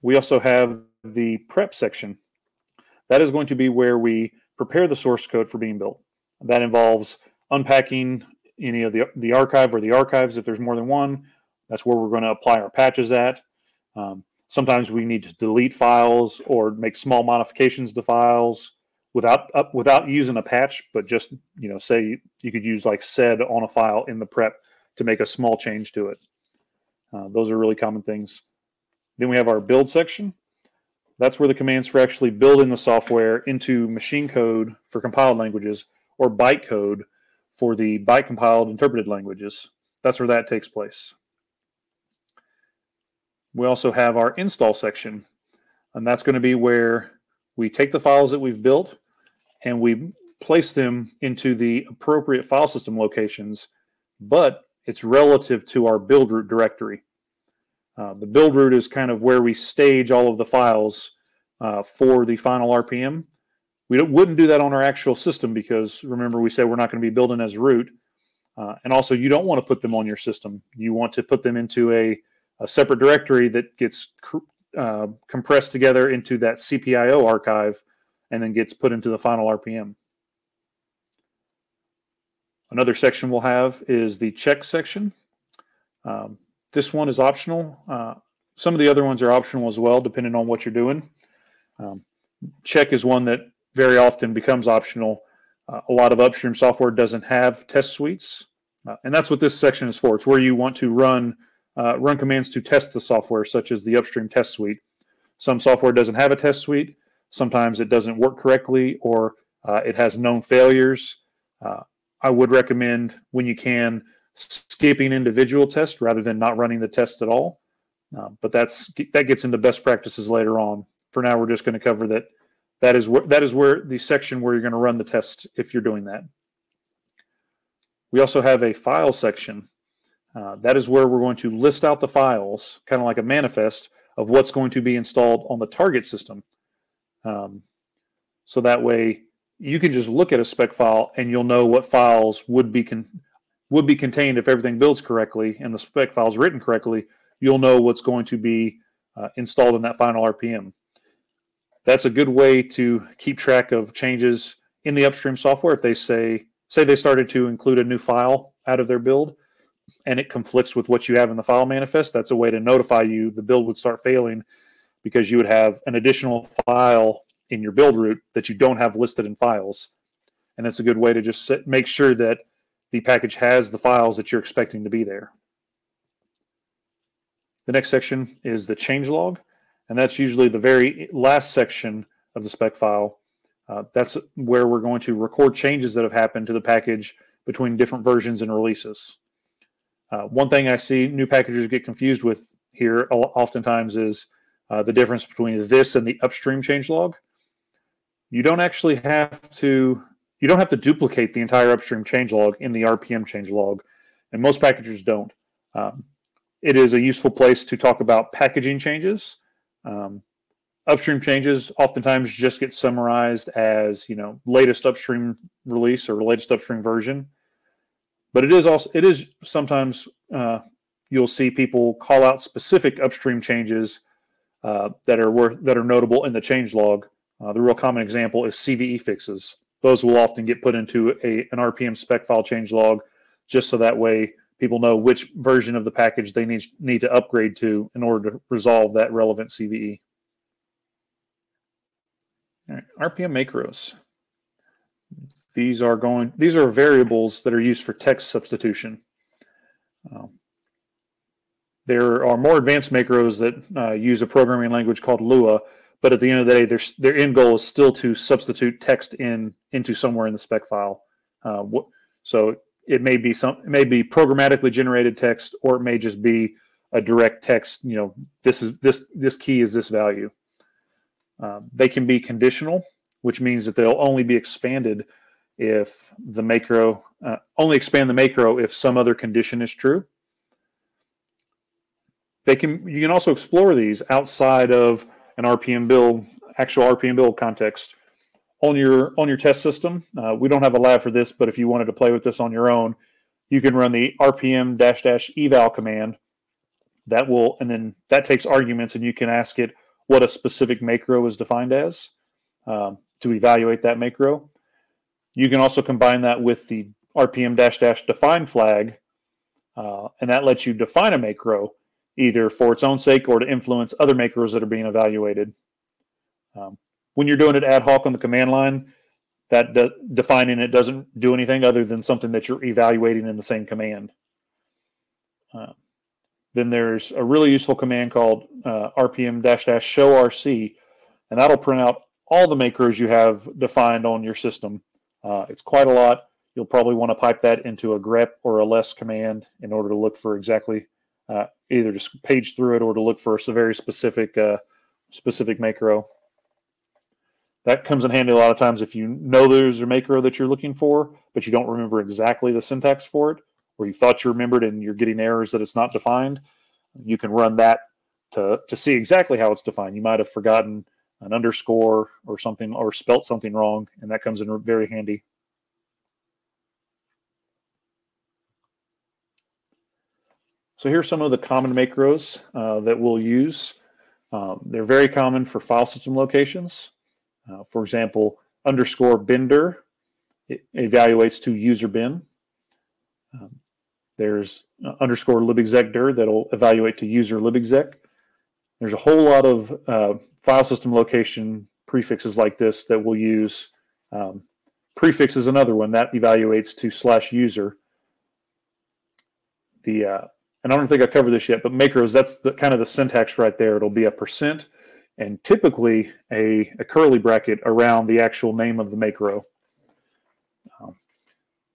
We also have the prep section. That is going to be where we prepare the source code for being built. That involves unpacking any of the, the archive or the archives if there's more than one. That's where we're going to apply our patches at. Um, sometimes we need to delete files or make small modifications to files without uh, without using a patch, but just you know, say you, could use like sed on a file in the prep to make a small change to it. Uh, those are really common things. Then we have our build section. That's where the commands for actually building the software into machine code for compiled languages or bytecode for the byte compiled interpreted languages. That's where that takes place. We also have our install section, and that's going to be where we take the files that we've built and we place them into the appropriate file system locations, but it's relative to our build root directory. Uh, the build root is kind of where we stage all of the files uh, for the final RPM. We wouldn't do that on our actual system because remember we said we're not going to be building as root. Uh, and also you don't want to put them on your system. You want to put them into a, a separate directory that gets uh, compressed together into that CPIO archive and then gets put into the final RPM. Another section we'll have is the check section. Um, this one is optional. Uh, some of the other ones are optional as well, depending on what you're doing. Um, check is one that very often becomes optional. Uh, a lot of upstream software doesn't have test suites, uh, and that's what this section is for. It's where you want to run uh, run commands to test the software, such as the upstream test suite. Some software doesn't have a test suite. Sometimes it doesn't work correctly, or uh, it has known failures. Uh, I would recommend when you can skipping individual tests rather than not running the test at all. But that's that gets into best practices later on. For now, we're just going to cover that. That is where that is where the section where you're going to run the test if you're doing that. We also have a file section. Uh, that is where we're going to list out the files, kind of like a manifest of what's going to be installed on the target system. Um, so that way you can just look at a spec file and you'll know what files would be would be contained if everything builds correctly and the spec file is written correctly, you'll know what's going to be uh, installed in that final RPM. That's a good way to keep track of changes in the upstream software. If they say, say they started to include a new file out of their build and it conflicts with what you have in the file manifest, that's a way to notify you the build would start failing because you would have an additional file in your build root that you don't have listed in files. And it's a good way to just sit, make sure that the package has the files that you're expecting to be there. The next section is the changelog, and that's usually the very last section of the spec file. Uh, that's where we're going to record changes that have happened to the package between different versions and releases. Uh, one thing I see new packagers get confused with here oftentimes is uh, the difference between this and the upstream changelog. You don't actually have to you don't have to duplicate the entire upstream changelog in the RPM changelog, and most packagers don't. Um, it is a useful place to talk about packaging changes. Um, upstream changes oftentimes just get summarized as you know latest upstream release or latest upstream version, but it is also it is sometimes uh, you'll see people call out specific upstream changes uh, that are worth that are notable in the changelog. Uh, the real common example is CVE fixes those will often get put into a, an RPM spec file change log just so that way people know which version of the package they need, need to upgrade to in order to resolve that relevant CVE. All right, RPM macros. These are going. These are variables that are used for text substitution. Um, there are more advanced macros that uh, use a programming language called Lua, but at the end of the day, their their end goal is still to substitute text in into somewhere in the spec file. Uh, so it may be some, it may be programmatically generated text, or it may just be a direct text. You know, this is this this key is this value. Uh, they can be conditional, which means that they'll only be expanded if the macro uh, only expand the macro if some other condition is true. They can you can also explore these outside of an RPM build, actual RPM build context on your on your test system. Uh, we don't have a lab for this, but if you wanted to play with this on your own, you can run the RPM dash dash eval command. That will and then that takes arguments, and you can ask it what a specific macro is defined as um, to evaluate that macro. You can also combine that with the RPM dash dash define flag, uh, and that lets you define a macro either for its own sake or to influence other macros that are being evaluated. Um, when you're doing it ad hoc on the command line, that de- defining it doesn't do anything other than something that you're evaluating in the same command. Uh, then there's a really useful command called uh, rpm dash dash show rc, and that'll print out all the macros you have defined on your system. Uh, it's quite a lot. You'll probably want to pipe that into a grep or a less command in order to look for exactly uh, either just page through it or to look for a very specific uh, specific macro. That comes in handy a lot of times if you know there's a macro that you're looking for, but you don't remember exactly the syntax for it, or you thought you remembered and you're getting errors that it's not defined. You can run that to, to see exactly how it's defined. You might have forgotten an underscore or something or spelt something wrong, and that comes in very handy. So here's some of the common macros uh, that we'll use. Um, they're very common for file system locations. Uh, for example, underscore bindir evaluates to user bin. Um, there's uh, underscore libexecdir that'll evaluate to user libexec. There's a whole lot of uh, file system location prefixes like this that we'll use. Um, prefix is another one that evaluates to slash user. The uh, and I don't think I covered this yet, but macros, that's the kind of the syntax right there. It'll be a percent and typically a, a curly bracket around the actual name of the macro. Um,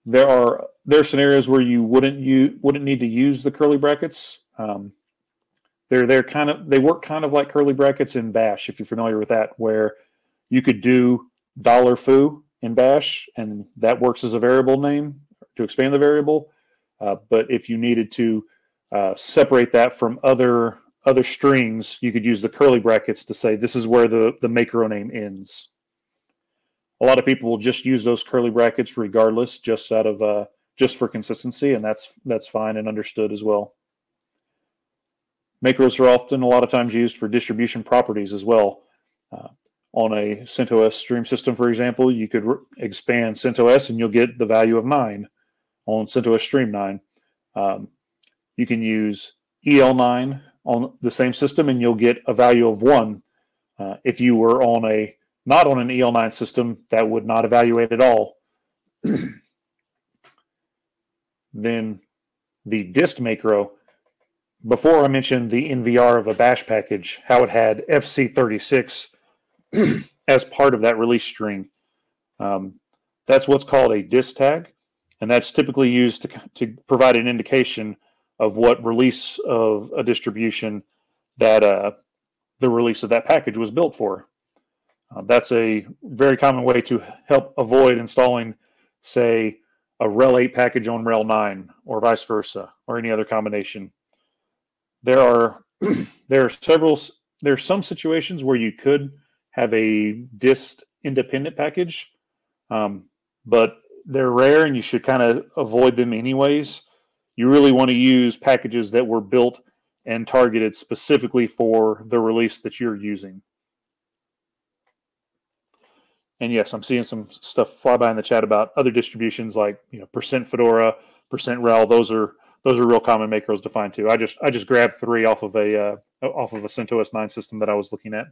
there are there are scenarios where you wouldn't you wouldn't need to use the curly brackets. Um, they're they're kind of they work kind of like curly brackets in Bash if you're familiar with that, where you could do dollar $foo in Bash and that works as a variable name to expand the variable. Uh, but if you needed to uh, separate that from other other strings, you could use the curly brackets to say this is where the, the macro name ends. A lot of people will just use those curly brackets regardless, just out of uh, just for consistency, and that's that's fine and understood as well. Macros are often a lot of times used for distribution properties as well. Uh, on a CentOS stream system, for example, you could expand CentOS and you'll get the value of 9 on CentOS Stream 9. Um, you can use EL9 on the same system and you'll get a value of 1. Uh, if you were on a not on an EL9 system, that would not evaluate at all. then the dist macro, before I mentioned the NVR of a bash package, how it had FC36 as part of that release string. Um, that's what's called a dist tag, and that's typically used to, to provide an indication of what release of a distribution that uh, the release of that package was built for. Uh, that's a very common way to help avoid installing, say, a RHEL 8 package on RHEL 9 or vice versa or any other combination. There are there are several there are some situations where you could have a dist independent package, um, but they're rare and you should kind of avoid them anyways you really want to use packages that were built and targeted specifically for the release that you're using. And yes, I'm seeing some stuff fly by in the chat about other distributions like you know percent Fedora, percent RHEL. Those are those are real common macros to find too. I just I just grabbed three off of a uh, off of a CentOS 9 system that I was looking at.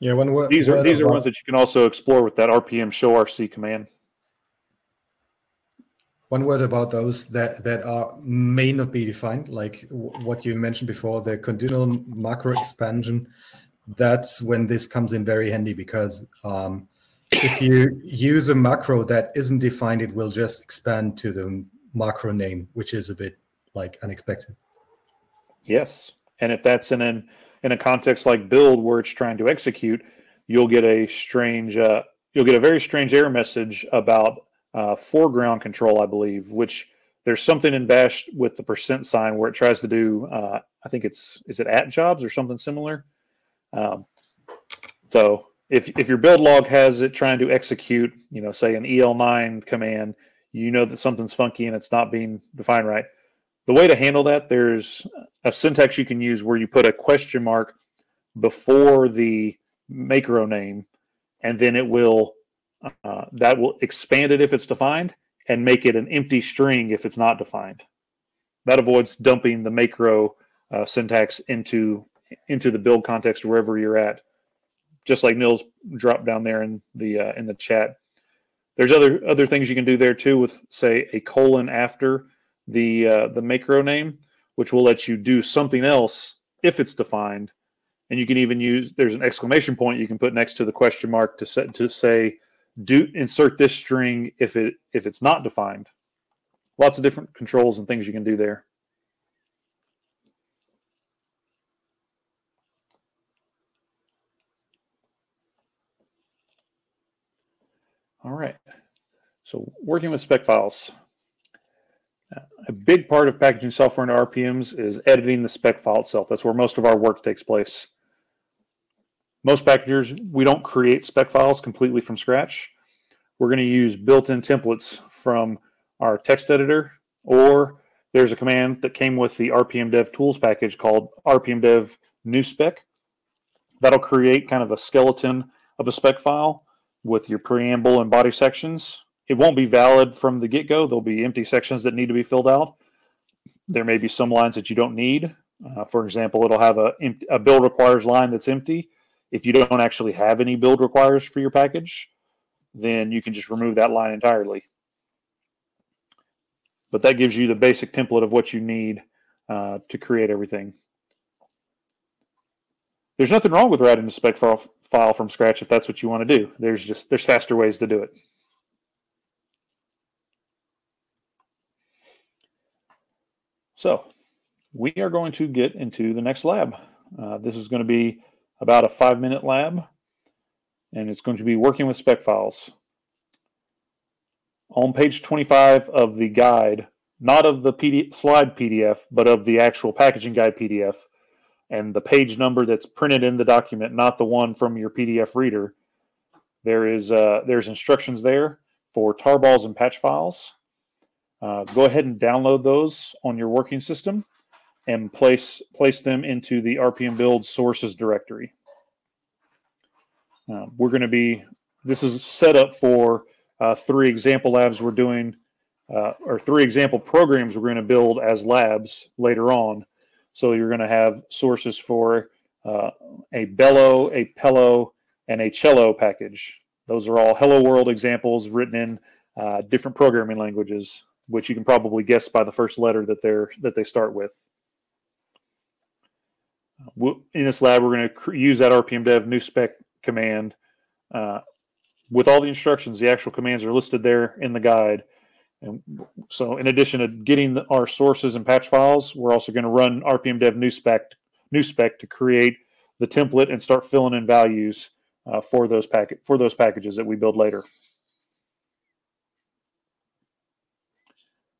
Yeah, when these are these are ones that you can also explore with that RPM show RC command. One word about those that that are may not be defined, like what you mentioned before, the conditional macro expansion. That's when this comes in very handy because um, if you use a macro that isn't defined, it will just expand to the macro name, which is a bit like unexpected. Yes, and if that's in an in a context like build where it's trying to execute, you'll get a strange, uh, you'll get a very strange error message about uh, foreground control, I believe, which there's something in Bash with the percent sign where it tries to do, uh, I think it's, is it at jobs or something similar? Um, so if, if your build log has it trying to execute, you know, say an EL9 command, you know that something's funky and it's not being defined right. The way to handle that, there's a syntax you can use where you put a question mark before the macro name, and then it will uh, that will expand it if it's defined and make it an empty string if it's not defined. That avoids dumping the macro uh, syntax into into the build context wherever you're at. Just like Nils dropped down there in the uh, in the chat. There's other other things you can do there too with say a colon after the uh, the macro name, which will let you do something else if it's defined. And you can even use there's an exclamation point you can put next to the question mark to set to say do insert this string if it if it's not defined. Lots of different controls and things you can do there. All right. So working with spec files. A big part of packaging software into RPMs is editing the spec file itself. That's where most of our work takes place. Most packagers, we don't create spec files completely from scratch. We're going to use built-in templates from our text editor, or there's a command that came with the RPM Dev tools package called RPM Dev new spec. That'll create kind of a skeleton of a spec file with your preamble and body sections. It won't be valid from the get-go. There'll be empty sections that need to be filled out. There may be some lines that you don't need. Uh, for example, it'll have a, a build requires line that's empty. If you don't actually have any build requires for your package, then you can just remove that line entirely. But that gives you the basic template of what you need uh, to create everything. There's nothing wrong with writing a spec file, from scratch if that's what you want to do. There's just there's faster ways to do it. So we are going to get into the next lab. Uh, this is going to be about a five minute lab and it's going to be working with spec files. On page 25 of the guide, not of the slide PDF, but of the actual packaging guide PDF, and the page number that's printed in the document, not the one from your PDF reader, there is uh, there's instructions there for tarballs and patch files. Uh, go ahead and download those on your working system and place place them into the RPM build sources directory. Uh, we're going to be, this is set up for uh, three example labs we're doing, uh, or three example programs we're going to build as labs later on. So you're going to have sources for uh, a bello, a pello, and a cello package. Those are all Hello World examples written in uh, different programming languages, which you can probably guess by the first letter that they're that they start with. In this lab, we're going to use that RPM Dev new spec command uh, with all the instructions. The actual commands are listed there in the guide. And so, in addition to getting the, our sources and patch files, we're also going to run RPM Dev new spec, new spec to create the template and start filling in values uh, for those packet for those packages that we build later.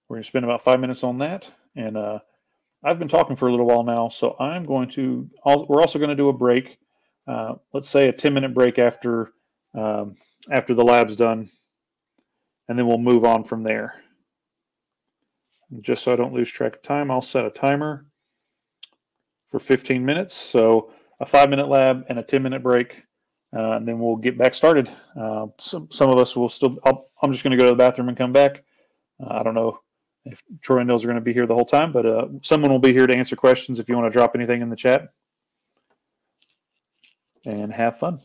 We're going to spend about five minutes on that, and uh, I've been talking for a little while now, so I'm going to. We're also going to do a break. Uh, let's say a 10 minute break after um, after the lab's done and then we'll move on from there. Just so I don't lose track of time I'll set a timer for 15 minutes so a five minute lab and a 10 minute break uh, and then we'll get back started. Uh, some, some of us will still i am just going to go to the bathroom and come back. Uh, I don't know if Troy and Nils are going to be here the whole time but uh, someone will be here to answer questions if you want to drop anything in the chat and have fun.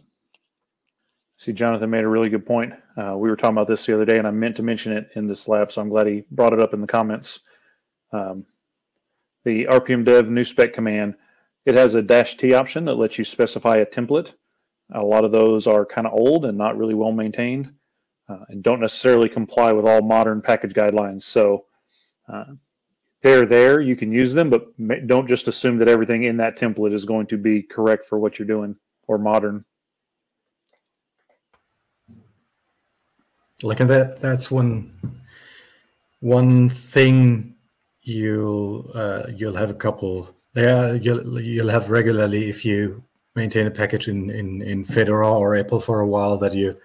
See, Jonathan made a really good point. Uh, we were talking about this the other day, and I meant to mention it in this lab, so I'm glad he brought it up in the comments. Um, the RPM dev new spec command, it has a dash T option that lets you specify a template. A lot of those are kind of old and not really well maintained uh, and don't necessarily comply with all modern package guidelines. So uh, they're there, you can use them, but don't just assume that everything in that template is going to be correct for what you're doing or modern. Like that that's one one thing you'll uh, you'll have a couple yeah you'll you'll have regularly if you maintain a package in, in, in Fedora or EPEL for a while that you're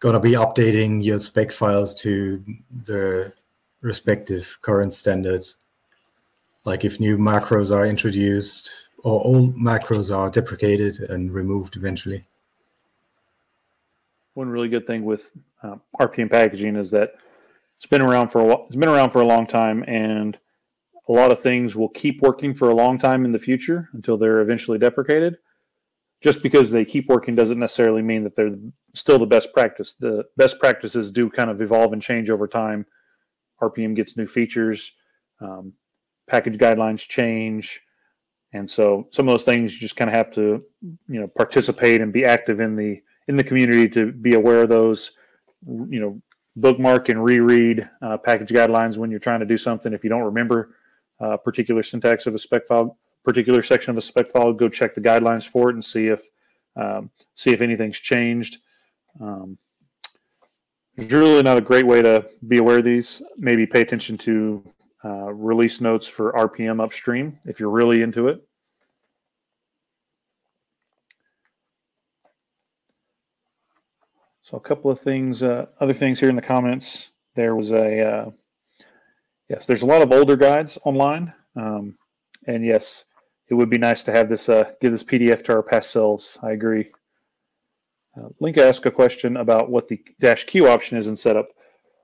gonna be updating your spec files to the respective current standards. Like if new macros are introduced, or all macros are deprecated and removed eventually. One really good thing with uh, RPM packaging is that it's been around for a it's been around for a long time, and a lot of things will keep working for a long time in the future until they're eventually deprecated. Just because they keep working doesn't necessarily mean that they're still the best practice. The best practices do kind of evolve and change over time. RPM gets new features, um, package guidelines change, and so some of those things you just kind of have to, you know, participate and be active in the in the community to be aware of those. You know, bookmark and reread uh, package guidelines when you're trying to do something. If you don't remember uh, particular syntax of a spec file, particular section of a spec file, go check the guidelines for it and see if um, see if anything's changed. Um, it's really not a great way to be aware of these. Maybe pay attention to uh, release notes for RPM upstream if you're really into it. So a couple of things, uh, other things here in the comments. There was a, uh, yes, there's a lot of older guides online. Um, and yes, it would be nice to have this, uh, give this PDF to our past selves. I agree. Uh, Link asked a question about what the dash Q option is in setup.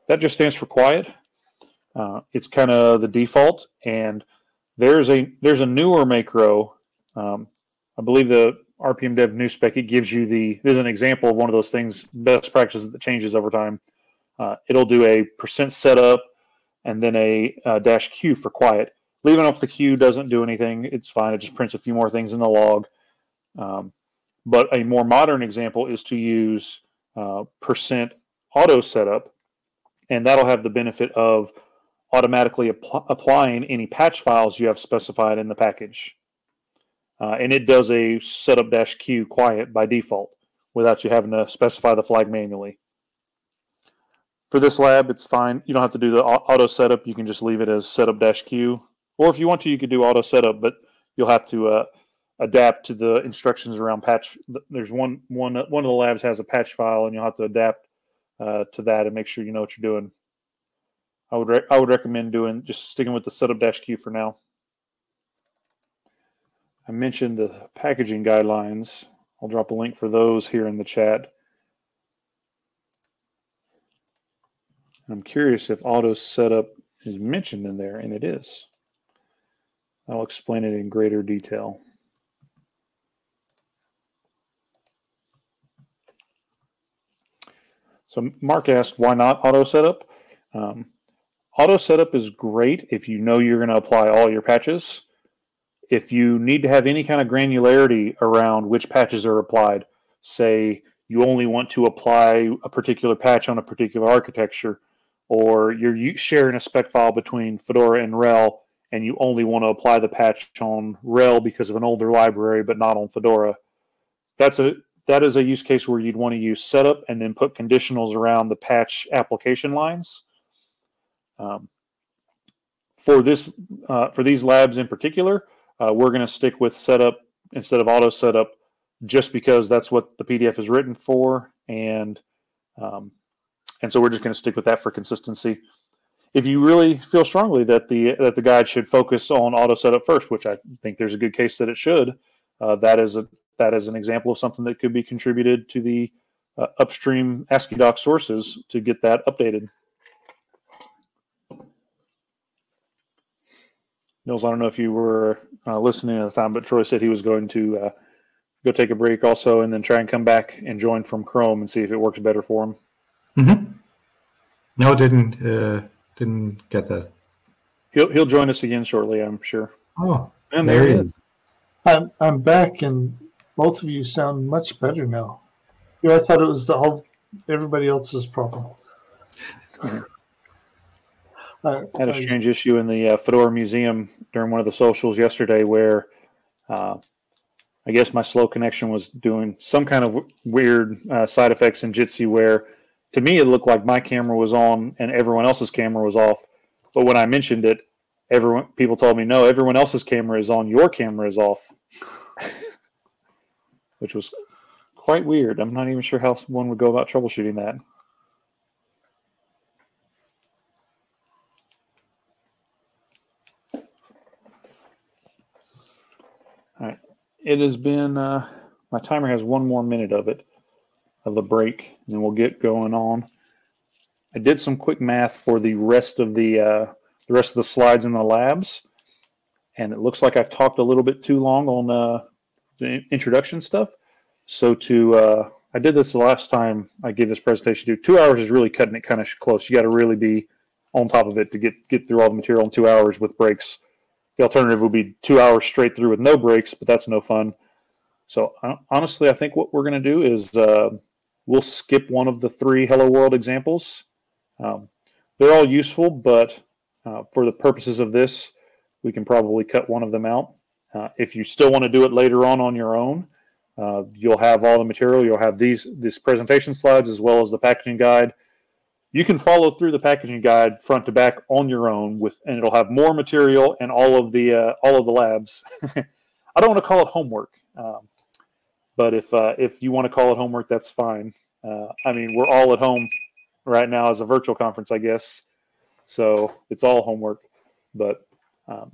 That just stands for quiet. Uh, it's kind of the default, and there's a there's a newer macro. Um, I believe the RPM Dev new spec it gives you the there's an example of one of those things best practices that changes over time. Uh, it'll do a percent setup and then a, a dash Q for quiet. Leaving off the Q doesn't do anything. It's fine. It just prints a few more things in the log. Um, but a more modern example is to use uh, percent auto setup, and that'll have the benefit of automatically app- applying any patch files you have specified in the package. Uh, and it does a setup dash q quiet by default without you having to specify the flag manually. For this lab, it's fine. You don't have to do the auto setup. You can just leave it as setup dash q. Or if you want to, you could do auto setup, but you'll have to uh, adapt to the instructions around patch. There's one one one of the labs has a patch file, and you'll have to adapt uh, to that and make sure you know what you're doing. I would I would recommend doing just sticking with the setup dash Q for now. I mentioned the packaging guidelines. I'll drop a link for those here in the chat. I'm curious if auto setup is mentioned in there, and it is. I'll explain it in greater detail. So Mark asked, why not auto setup? Um, Auto setup is great if you know you're going to apply all your patches. If you need to have any kind of granularity around which patches are applied, say you only want to apply a particular patch on a particular architecture, or you're sharing a spec file between Fedora and RHEL, and you only want to apply the patch on RHEL because of an older library, but not on Fedora. That's a that is a use case where you'd want to use setup and then put conditionals around the patch application lines um, for this, uh, for these labs in particular, uh, we're going to stick with setup instead of auto setup, just because that's what the PDF is written for, and um, and so we're just going to stick with that for consistency. If you really feel strongly that the that the guide should focus on auto setup first, which I think there's a good case that it should, uh, that is a that is an example of something that could be contributed to the uh, upstream AsciiDoc sources to get that updated. Nils, I don't know if you were uh, listening at the time, but Troy said he was going to uh, go take a break also and then try and come back and join from Chrome and see if it works better for him. Mm-hmm. No, didn't uh, didn't get that. He'll he'll join us again shortly, I'm sure. Oh, and there, there he is. is. I'm I'm back, and both of you sound much better now. Yeah, I thought it was the whole everybody else's problem. I had a strange issue in the uh, Fedora Museum during one of the socials yesterday where uh, I guess my slow connection was doing some kind of weird uh, side effects in Jitsi where to me it looked like my camera was on and everyone else's camera was off. But when I mentioned it, everyone people told me no, everyone else's camera is on, your camera is off, which was quite weird. I'm not even sure how one would go about troubleshooting that. All right, it has been. Uh, my timer has one more minute of it, of the break, and we'll get going on. I did some quick math for the rest of the uh, the rest of the slides in the labs, and it looks like I talked a little bit too long on uh, the introduction stuff. So to uh, I did this the last time I gave this presentation. To two hours is really cutting it kind of close. You got to really be on top of it to get get through all the material in two hours with breaks. The alternative would be two hours straight through with no breaks, but that's no fun. So uh, honestly, I think what we're going to do is uh, we'll skip one of the three Hello World examples. Um, they're all useful, but uh, for the purposes of this, we can probably cut one of them out. Uh, if you still want to do it later on on your own, uh, you'll have all the material. You'll have these these presentation slides as well as the packaging guide. You can follow through the packaging guide front to back on your own with, and it'll have more material and all of the uh, all of the labs. I don't want to call it homework, um, but if uh, if you want to call it homework, that's fine. Uh, I mean, we're all at home right now as a virtual conference, I guess, so it's all homework. But um,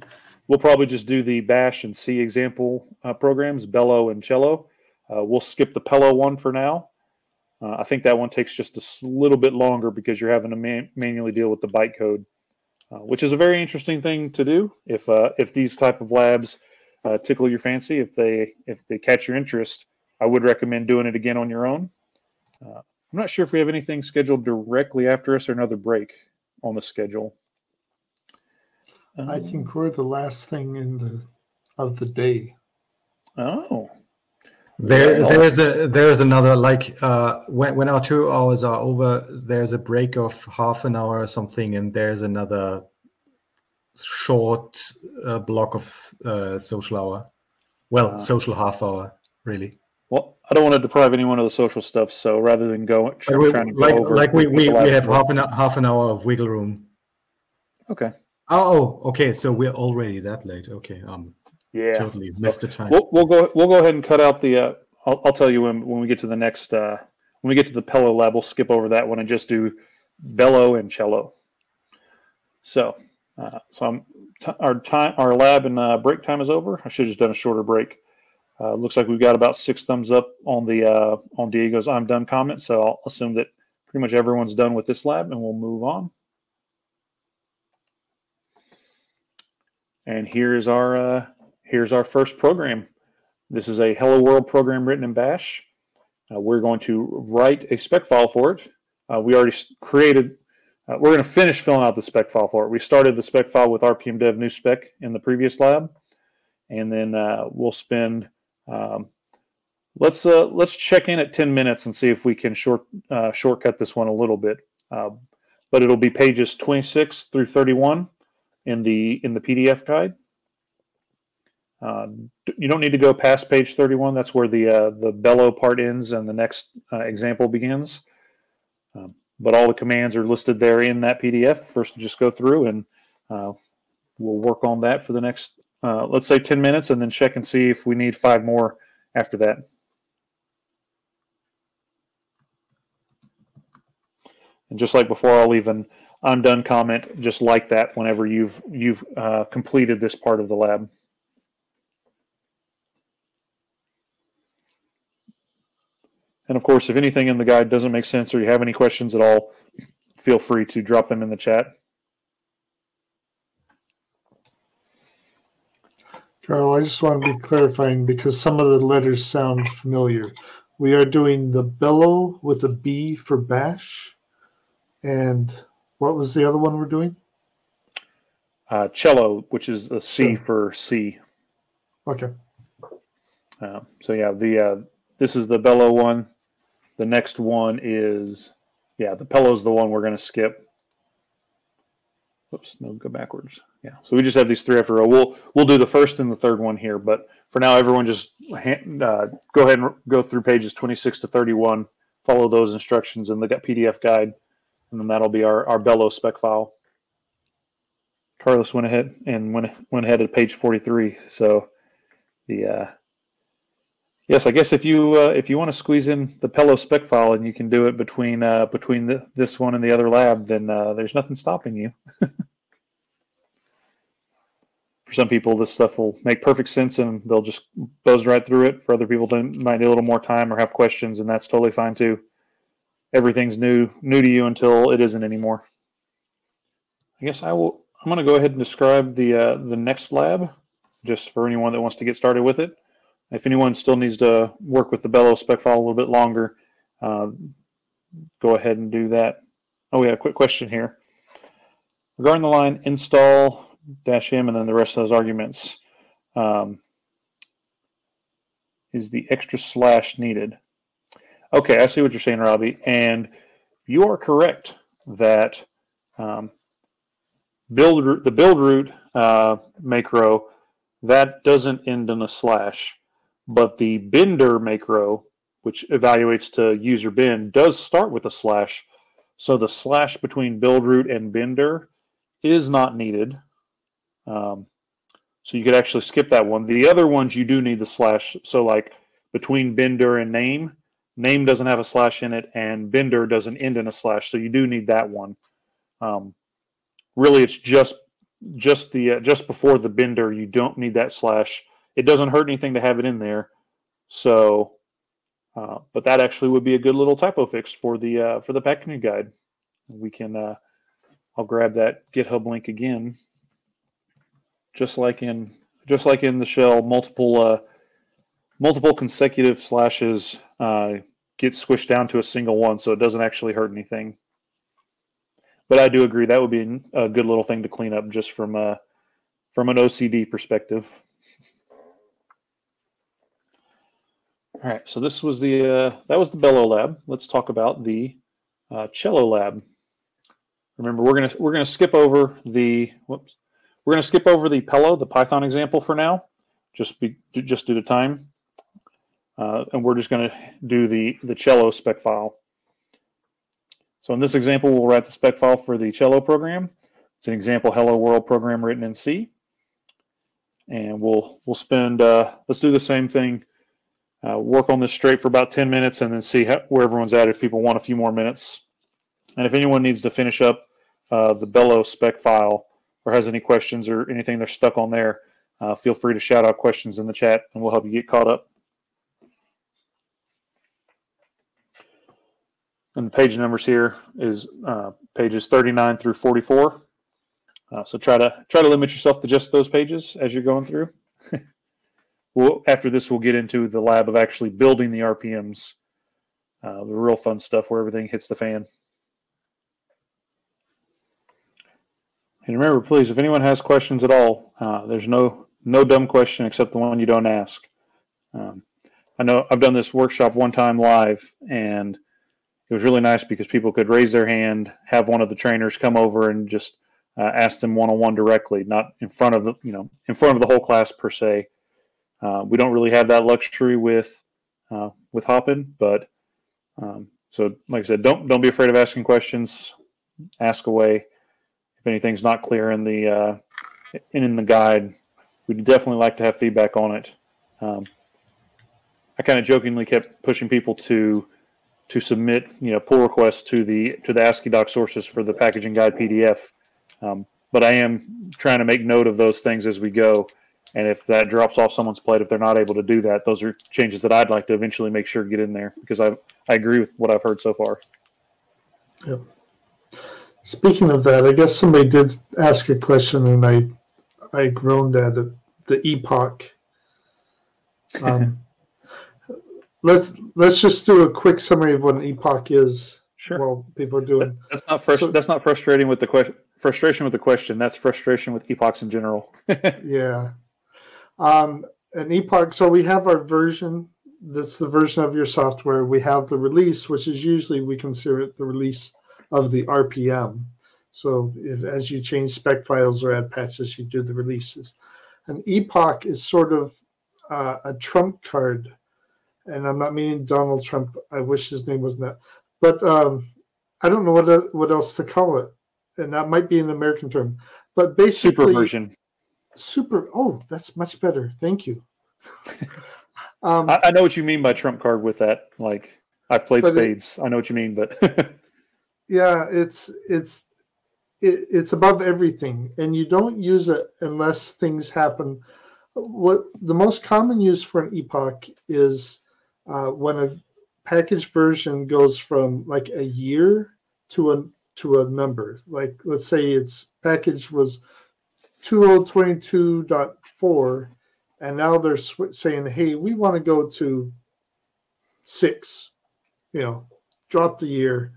we'll probably just do the Bash and C example uh, programs, Bello and Cello. Uh, we'll skip the Pello one for now. Uh, I think that one takes just a little bit longer because you're having to man manually deal with the bytecode, uh, which is a very interesting thing to do. If uh, if these type of labs uh, tickle your fancy, if they if they catch your interest, I would recommend doing it again on your own. I'm not sure if we have anything scheduled directly after us or another break on the schedule. I think we're the last thing in the of the day. Oh, there, there is a there is another like uh, when when our two hours are over, there's a break of half an hour or something, and there's another short uh, block of uh, social hour. Well, Ah. social half hour, really. well, I don't want to deprive anyone of the social stuff. So rather than go tr- Like, we, trying to go like, over, like we, we, we have half an half an hour of wiggle room. Okay. Oh, oh, okay. So we're already that late. Okay, um, Yeah. totally missed the time. We'll, we'll go we'll go ahead and cut out the. Uh, I'll, I'll tell you when when we get to the next uh, when we get to the Pello lab, we'll skip over that one and just do bello and cello. So, uh, so I'm, t- our time our lab and uh, break time is over. I should have just done a shorter break. Uh, looks like we've got about six thumbs up on the uh, on Diego's "I'm done" comment. So I'll assume that pretty much everyone's done with this lab, and we'll move on. And here's our uh, here's our first program. This is a Hello World program written in Bash. Uh, we're going to write a spec file for it. Uh, we already created. Uh, we're going to finish filling out the spec file for it. We started the spec file with RPM Dev new spec in the previous lab, and then uh, we'll spend. Um, let's uh, let's check in at 10 minutes and see if we can short uh, shortcut this one a little bit. But it'll be pages 26 through 31 in the in the PDF guide. Uh, you don't need to go past page 31. That's where the uh, the bello part ends and the next uh, example begins. Um, but all the commands are listed there in that PDF. First, just go through and uh, we'll work on that for the next, uh, let's say, 10 minutes, and then check and see if we need five more after that. And just like before, I'll leave an I'm done comment just like that whenever you've you've uh, completed this part of the lab. And of course, if anything in the guide doesn't make sense or you have any questions at all, feel free to drop them in the chat. Carl, I just want to be clarifying because some of the letters sound familiar. We are doing the bellow with a B for bash. And what was the other one we're doing? Uh, cello, which is a C Sure. for C. Okay. Uh, so yeah, the uh, this is the bello one. The next one is yeah, the pello is the one we're going to skip. Oops, no, go backwards. Yeah, so we just have these three after a row. We'll we'll do the first and the third one here, but for now, everyone just ha- uh, go ahead and go through pages 26 to 31. Follow those instructions in the PDF guide, and then that'll be our our bello spec file. Carlos went ahead and went went ahead at page 43. So the uh, yes, I guess if you uh, if you want to squeeze in the Pello spec file and you can do it between uh, between the, this one and the other lab, then uh, there's nothing stopping you. for some people, this stuff will make perfect sense and they'll just buzz right through it. For other people, they might need a little more time or have questions, and that's totally fine too. Everything's new new to you until it isn't anymore. I guess I will. I'm going to go ahead and describe the uh, the next lab, just for anyone that wants to get started with it. If anyone still needs to work with the bello spec file a little bit longer, uh, go ahead and do that. Oh, we have a quick question here. Regarding the line install dash m and then the rest of those arguments, um, is the extra slash needed? Okay, I see what you're saying, Robbie. And you are correct that um, build the build root uh, macro that doesn't end in a slash, but the bindir macro, which evaluates to user bin, does start with a slash. So the slash between build root and bindir is not needed. Um, so you could actually skip that one. The other ones you do need the slash. So like between bindir and name, name doesn't have a slash in it, and bindir doesn't end in a slash. So you do need that one. Um, really it's just just the uh, just before the bindir you don't need that slash it doesn't hurt anything to have it in there so uh, but that actually would be a good little typo fix for the uh, for the packaging guide we can uh, I'll grab that github link again just like in just like in the shell multiple uh, multiple consecutive slashes uh, get squished down to a single one so it doesn't actually hurt anything but I do agree that would be a good little thing to clean up just from a from an OCD perspective. All right, so this was the uh, that was the bello lab. Let's talk about the uh, cello lab. Remember, we're gonna we're gonna skip over the whoops, we're gonna skip over the Pello, the Python example for now, just be just due to time, uh, and we're just gonna do the the cello spec file. So in this example, we'll write the spec file for the cello program. It's an example hello world program written in C. And we'll we'll spend, uh, let's do the same thing, uh, work on this straight for about 10 minutes and then see how, where everyone's at if people want a few more minutes. And if anyone needs to finish up uh, the Bello spec file or has any questions or anything they're stuck on there, uh, feel free to shout out questions in the chat and we'll help you get caught up. And the page numbers here is uh, pages 39 through 44. Uh, so try to try to limit yourself to just those pages as you're going through. well, after this, we'll get into the lab of actually building the RPMs, uh, the real fun stuff where everything hits the fan. And remember, please, if anyone has questions at all, uh, there's no no dumb question except the one you don't ask. Um, I know I've done this workshop one time live, and it was really nice because people could raise their hand, have one of the trainers come over and just uh, ask them one on one directly, not in front of the you know in front of the whole class per se. Uh, we don't really have that luxury with uh, with Hopin, but um, so like I said, don't don't be afraid of asking questions. Ask away. If anything's not clear in the uh, in the guide, we'd definitely like to have feedback on it. Um, I kind of jokingly kept pushing people to to submit you know pull requests to the to the AsciiDoc sources for the packaging guide PDF. Um, but I am trying to make note of those things as we go. And if that drops off someone's plate, if they're not able to do that, those are changes that I'd like to eventually make sure get in there because I I agree with what I've heard so far. Yep. Speaking of that, I guess somebody did ask a question, and I I groaned at it. The epoch. Um, let's let's just do a quick summary of what an epoch is. Sure. While people are doing. That's not frust- so, That's not frustration with the question. Frustration with the question. That's frustration with epochs in general. yeah. Um, an epoch. So we have our version. That's the version of your software. We have the release, which is usually we consider it the release of the RPM. So if, as you change spec files or add patches, you do the releases. An epoch is sort of uh, a trump card and I'm not meaning Donald Trump. I wish his name wasn't that, but um, I don't know what what else to call it, and that might be an American term. But basically, super version. Super. Oh, that's much better. Thank you. um, I, I, know what you mean by trump card with that. Like I've played spades. It, I know what you mean, but yeah, it's it's it, it's above everything, and you don't use it unless things happen. What the most common use for an epoch is uh, when a package version goes from like a year to a to a number. Like let's say its package was 2022.4 and now they're saying hey we want to go to six you know drop the year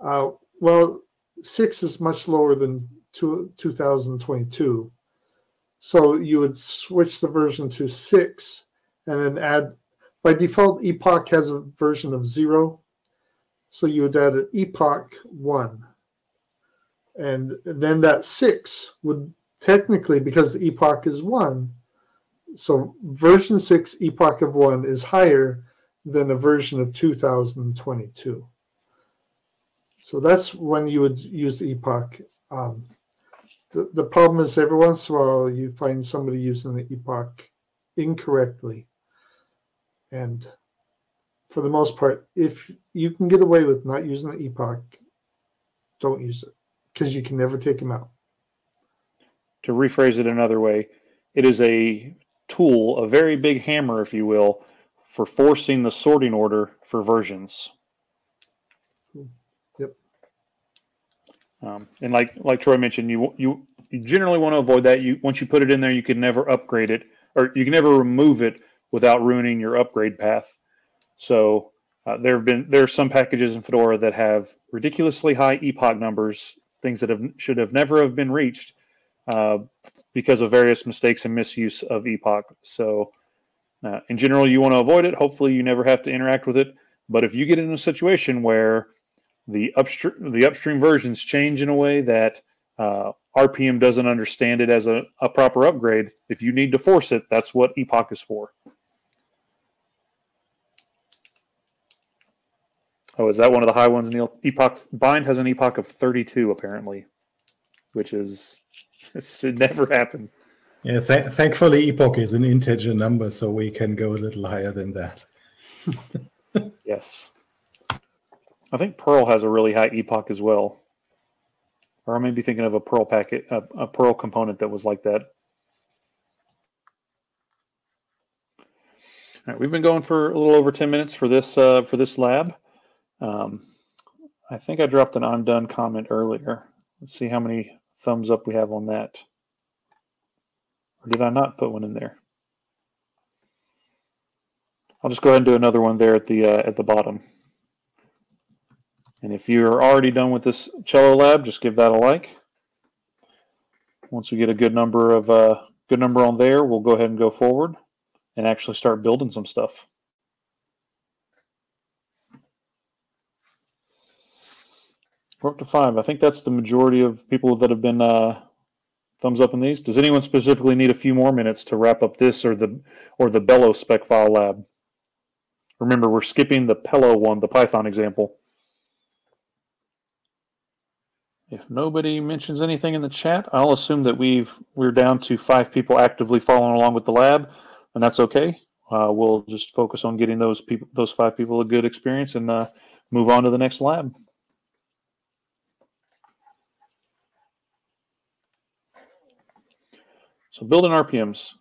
uh, well six is much lower than two, 2022 so you would switch the version to six and then add by default epoch has a version of zero so you would add an epoch one. And then that six would technically because the epoch is one so version 6 epoch of 1 is higher than a version of 2022 so that's when you would use the epoch um, the, the problem is every once in a while you find somebody using the epoch incorrectly and for the most part if you can get away with not using the epoch don't use it because you can never take them out To rephrase it another way, it is a tool, a very big hammer, if you will, for forcing the sorting order for versions. Yep. Um, and like like Troy mentioned, you you you generally want to avoid that. You once you put it in there, you can never upgrade it, or you can never remove it without ruining your upgrade path. So uh, there have been there are some packages in Fedora that have ridiculously high epoch numbers, things that have should have never have been reached uh, because of various mistakes and misuse of epoch. So uh, in general, you want to avoid it. Hopefully, you never have to interact with it. But if you get in a situation where the upstream the upstream versions change in a way that uh, RPM doesn't understand it as a, a proper upgrade, if you need to force it, that's what epoch is for. Oh, is that one of the high ones, Neil? Epoch bind has an epoch of 32 apparently, which is it should never happen. Yeah, th- thankfully, epoch is an integer number, so we can go a little higher than that. Yes. I think Perl has a really high epoch as well. Or I may be thinking of a Perl packet, a, a Perl component that was like that. All right, we've been going for a little over 10 minutes for this uh, for this lab. Um, I think I dropped an I'm done comment earlier. Let's see how many thumbs up we have on that. Or did I not put one in there? I'll just go ahead and do another one there at the uh, at the bottom. And if you're already done with this cello lab, just give that a like. Once we get a good number of uh, good number on there, we'll go ahead and go forward and actually start building some stuff. We're up to five. I think that's the majority of people that have been uh, thumbs up in these. Does anyone specifically need a few more minutes to wrap up this or the or the Bello spec file lab? Remember, we're skipping the Pello one, the Python example. If nobody mentions anything in the chat, I'll assume that we've we're down to five people actively following along with the lab, and that's okay. Uh, we'll just focus on getting those people, those five people, a good experience, and uh, move on to the next lab. So building RPMs.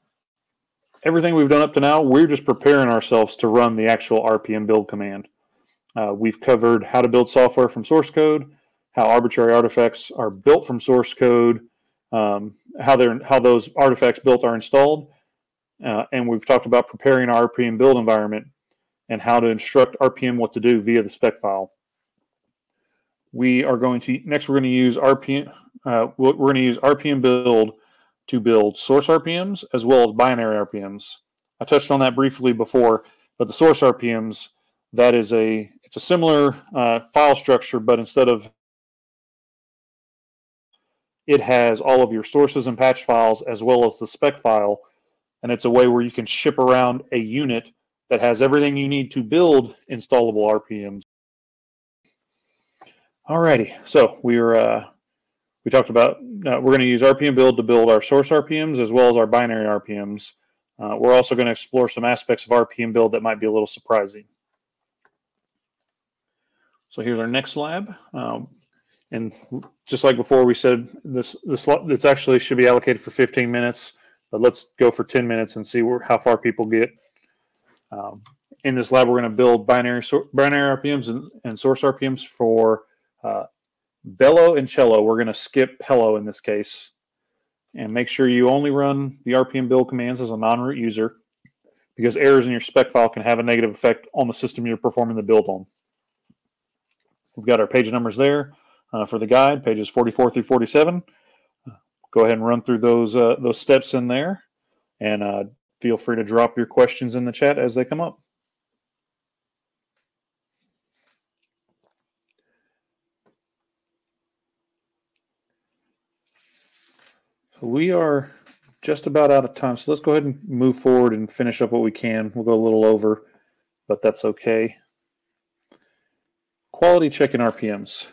Everything we've done up to now, we're just preparing ourselves to run the actual RPM build command. Uh, we've covered how to build software from source code, how arbitrary artifacts are built from source code, um, how they're how those artifacts built are installed, uh, and we've talked about preparing our RPM build environment and how to instruct RPM what to do via the spec file. We are going to next. We're going to use RPM. Uh, we're going to use RPM build to build source RPMs as well as binary RPMs. I touched on that briefly before, but the source RPMs that is a it's a similar uh, file structure, but instead of it has all of your sources and patch files as well as the spec file, and it's a way where you can ship around a unit that has everything you need to build installable RPMs. Alrighty, so we're uh, we talked about uh, we're going to use RPM build to build our source RPMs as well as our binary RPMs. Uh, we're also going to explore some aspects of RPM build that might be a little surprising. So here's our next lab. Um, and just like before, we said this this this actually should be allocated for 15 minutes, but let's go for 10 minutes and see where, how far people get. Um, in this lab, we're going to build binary binary RPMs and, and source RPMs for uh, bellow and cello. We're going to skip hello in this case, and make sure you only run the RPM build commands as a non-root user, because errors in your spec file can have a negative effect on the system you're performing the build on. We've got our page numbers there uh, for the guide, pages 44 through 47. go ahead and run through those uh, those steps in there, and uh, feel free to drop your questions in the chat as they come up. We are just about out of time. So let's go ahead and move forward and finish up what we can. We'll go a little over, but that's okay. Quality checking RPMs.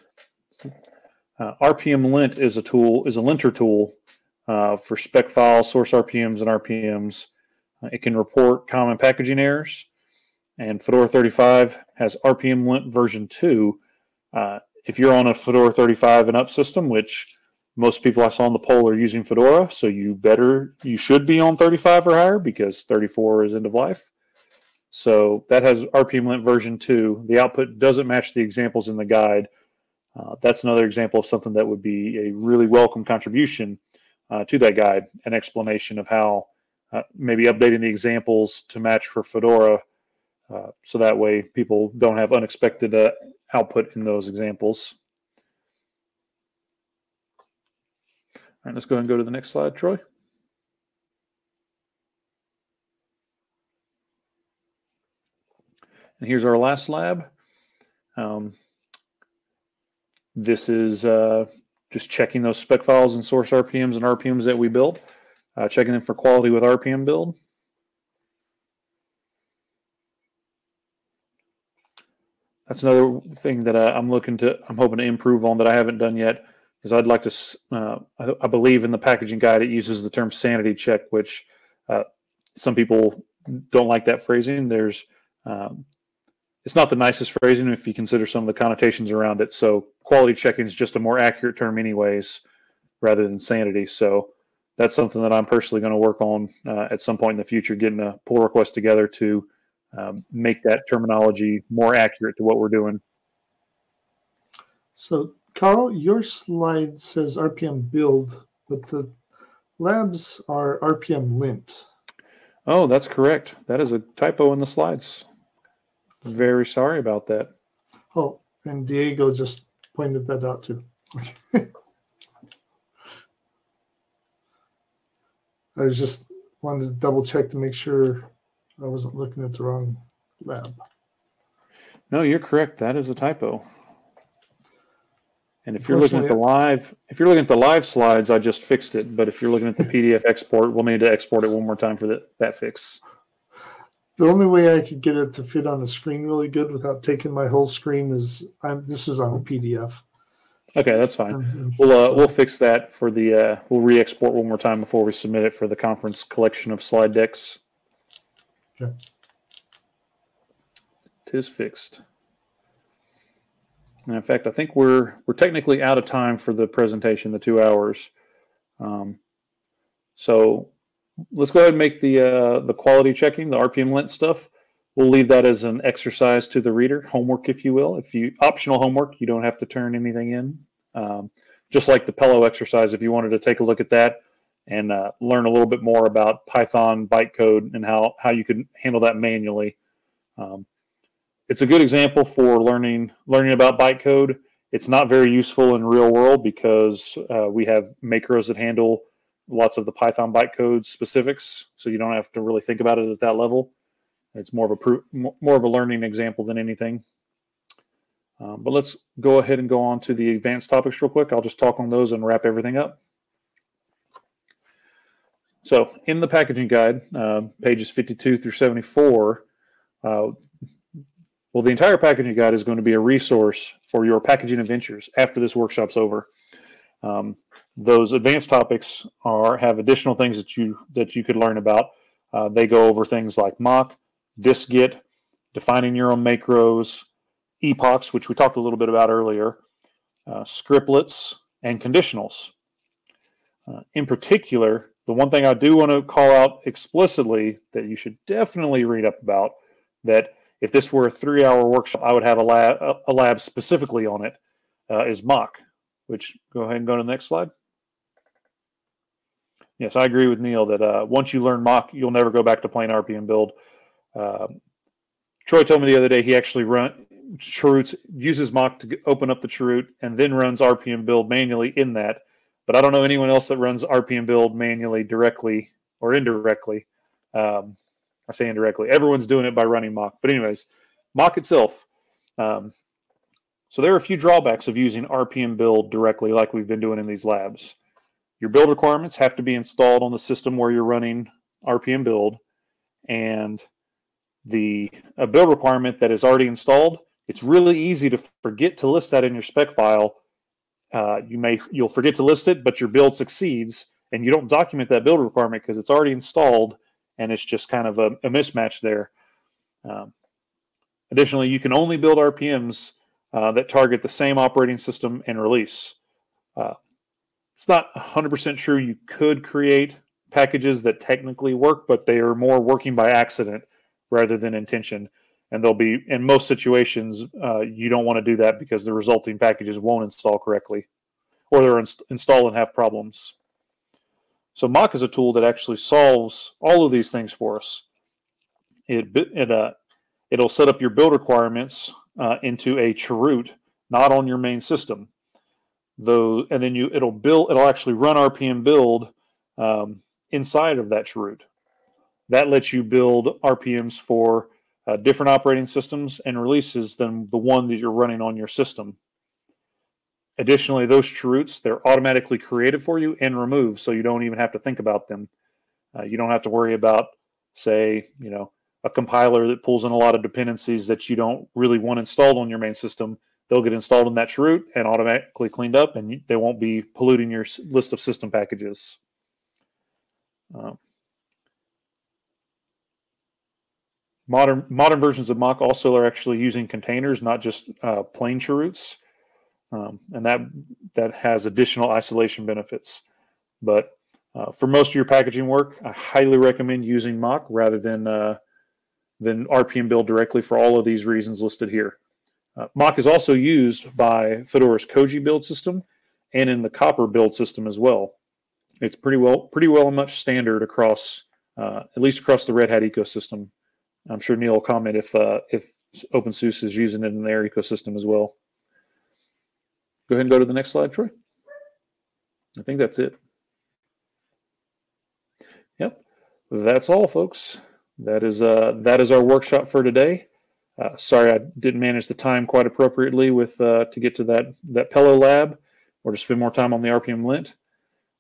Uh, RPM lint is a tool, is a linter tool uh, for spec files, source RPMs, and RPMs. Uh, it can report common packaging errors. And Fedora 35 has RPM lint version 2. Uh, if you're on a Fedora 35 and up system, which most people I saw on the poll are using Fedora, so you better, you should be on 35 or higher because 34 is end of life. So that has RPM lint version 2. The output doesn't match the examples in the guide, uh, that's another example of something that would be a really welcome contribution uh, to that guide, an explanation of how uh, maybe updating the examples to match for Fedora uh, so that way people don't have unexpected uh, output in those examples. All right, let's go ahead and go to the next slide, Troy. And here's our last lab. Um, this is uh, just checking those spec files and source RPMs and RPMs that we built, uh, checking them for quality with RPM build. That's another thing that uh, I'm looking to, I'm hoping to improve on that I haven't done yet, is I'd like to, uh, I, I, believe in the packaging guide, it uses the term sanity check, which uh, some people don't like that phrasing. There's um, it's not the nicest phrasing if you consider some of the connotations around it. So quality checking is just a more accurate term, anyways, rather than sanity. So that's something that I'm personally going to work on uh, at some point in the future, getting a pull request together to um, make that terminology more accurate to what we're doing. So, Carl, your slide says RPM build, but the labs are RPM lint. Oh, that's correct. That is a typo in the slides. Very sorry about that. Oh, and Diego just pointed that out too. I was just wanted to double check to make sure I wasn't looking at the wrong lab. No, you're correct. That is a typo. And if you're looking at the live, if you're looking at the live slides, I just fixed it. But if you're looking at the PDF export, we'll need to export it one more time for that, that fix. The only way I could get it to fit on the screen really good without taking my whole screen is I'm this is on a PDF. Okay, that's fine. we'll uh, we'll fix that for the uh, we'll re-export one more time before we submit it for the conference collection of slide decks. Okay. Tis fixed. And in fact, I think we're we're technically out of time for the presentation, the two hours. Um, so let's go ahead and make the uh, the quality checking, the RPM lint stuff. We'll leave that as an exercise to the reader, homework, if you will. If you optional homework, you don't have to turn anything in. Um, just like the Pello exercise, if you wanted to take a look at that and uh, learn a little bit more about Python bytecode and how how you can handle that manually. Um, it's a good example for learning learning about bytecode. It's not very useful in real world because uh, we have macros that handle lots of the Python bytecode specifics, so you don't have to really think about it at that level. It's more of a more of a learning example than anything. Um, but let's go ahead and go on to the advanced topics real quick. I'll just talk on those and wrap everything up. So in the packaging guide, uh, pages 52 through 74, uh, well, the entire packaging guide is going to be a resource for your packaging adventures after this workshop's over. Um, those advanced topics are have additional things that you that you could learn about. Uh, they go over things like mock, dist-git, defining your own macros, epochs, which we talked a little bit about earlier, uh, scriptlets, and conditionals. Uh, in particular, the one thing I do want to call out explicitly that you should definitely read up about that if this were a three hour workshop, I would have a lab, a lab specifically on it uh, is mock, which go ahead and go to the next slide. Yes, I agree with Neil that uh, once you learn mock, you'll never go back to plain RPM build. Um, Troy told me the other day he actually run Chroots uses mock to open up the Chroot and then runs RPM build manually in that. But I don't know anyone else that runs RPM build manually directly or indirectly. Um, I say indirectly. Everyone's doing it by running mock. But anyways, mock itself. Um, so there are a few drawbacks of using RPM build directly like we've been doing in these labs. Your build requirements have to be installed on the system where you're running RPM build. And the a build requirement that is already installed, it's really easy to forget to list that in your spec file. Uh, you may you'll forget to list it, but your build succeeds, and you don't document that build requirement because it's already installed, and it's just kind of a, a mismatch there. Um, additionally, you can only build RPMs uh, that target the same operating system and release. Uh, it's not 100% true you could create packages that technically work, but they are more working by accident rather than intention. And they'll be, in most situations, uh, you don't want to do that because the resulting packages won't install correctly or they're inst- install and have problems. So Mock is a tool that actually solves all of these things for us. It, it uh, it'll set up your build requirements uh, into a chroot, not on your main system though, and then you it'll build it'll actually run RPM build um, inside of that chroot. That lets you build RPMs for uh, different operating systems and releases than the one that you're running on your system. Additionally, those chroots they're automatically created for you and removed, so you don't even have to think about them. Uh, you don't have to worry about, say, you know, a compiler that pulls in a lot of dependencies that you don't really want installed on your main system they'll get installed in that chroot and automatically cleaned up, and they won't be polluting your list of system packages. Um, modern modern versions of Mock also are actually using containers, not just uh, plain chroots, um, and that that has additional isolation benefits. But uh, for most of your packaging work, I highly recommend using Mock rather than uh, than RPM build directly for all of these reasons listed here. Uh, Mock is also used by Fedora's Koji build system and in the Copr build system as well. It's pretty well, pretty well much standard across, uh, at least across the Red Hat ecosystem. I'm sure Neil will comment if uh, if OpenSUSE is using it in their ecosystem as well. Go ahead and go to the next slide, Troy. I think that's it. Yep, that's all, folks. That is uh, that is our workshop for today. Uh, sorry, I didn't manage the time quite appropriately with uh, to get to that that Pello lab or to spend more time on the RPM lint.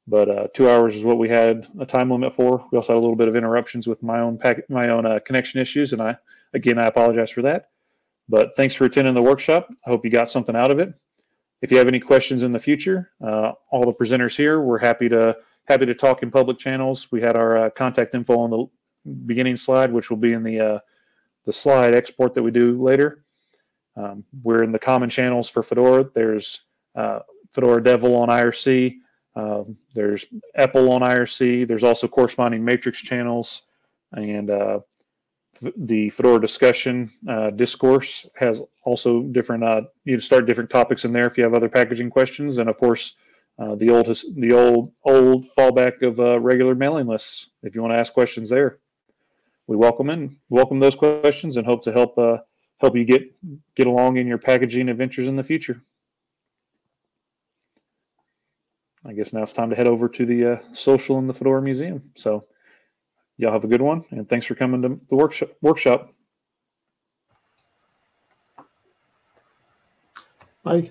But uh, two hours is what we had a time limit for. We also had a little bit of interruptions with my own pack, my own uh, connection issues, and I again I apologize for that. But thanks for attending the workshop. I hope you got something out of it. If you have any questions in the future, uh, all the presenters here, we're happy to happy to talk in public channels. We had our uh, contact info on the beginning slide, which will be in the the slide export that we do later. Um, we're in the common channels for Fedora. There's uh, Fedora devel on IRC. Um, there's EPEL on IRC. There's also corresponding matrix channels. And uh, the Fedora discussion uh, discourse has also different, uh, you can start different topics in there if you have other packaging questions. And of course, uh, the old the old old fallback of uh, regular mailing lists if you want to ask questions there we welcome in welcome those questions and hope to help uh, help you get get along in your packaging adventures in the future. I guess now it's time to head over to the uh, social in the Fedora Museum. So y'all have a good one, and thanks for coming to the workshop. Workshop. Bye.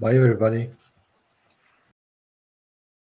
Bye, everybody.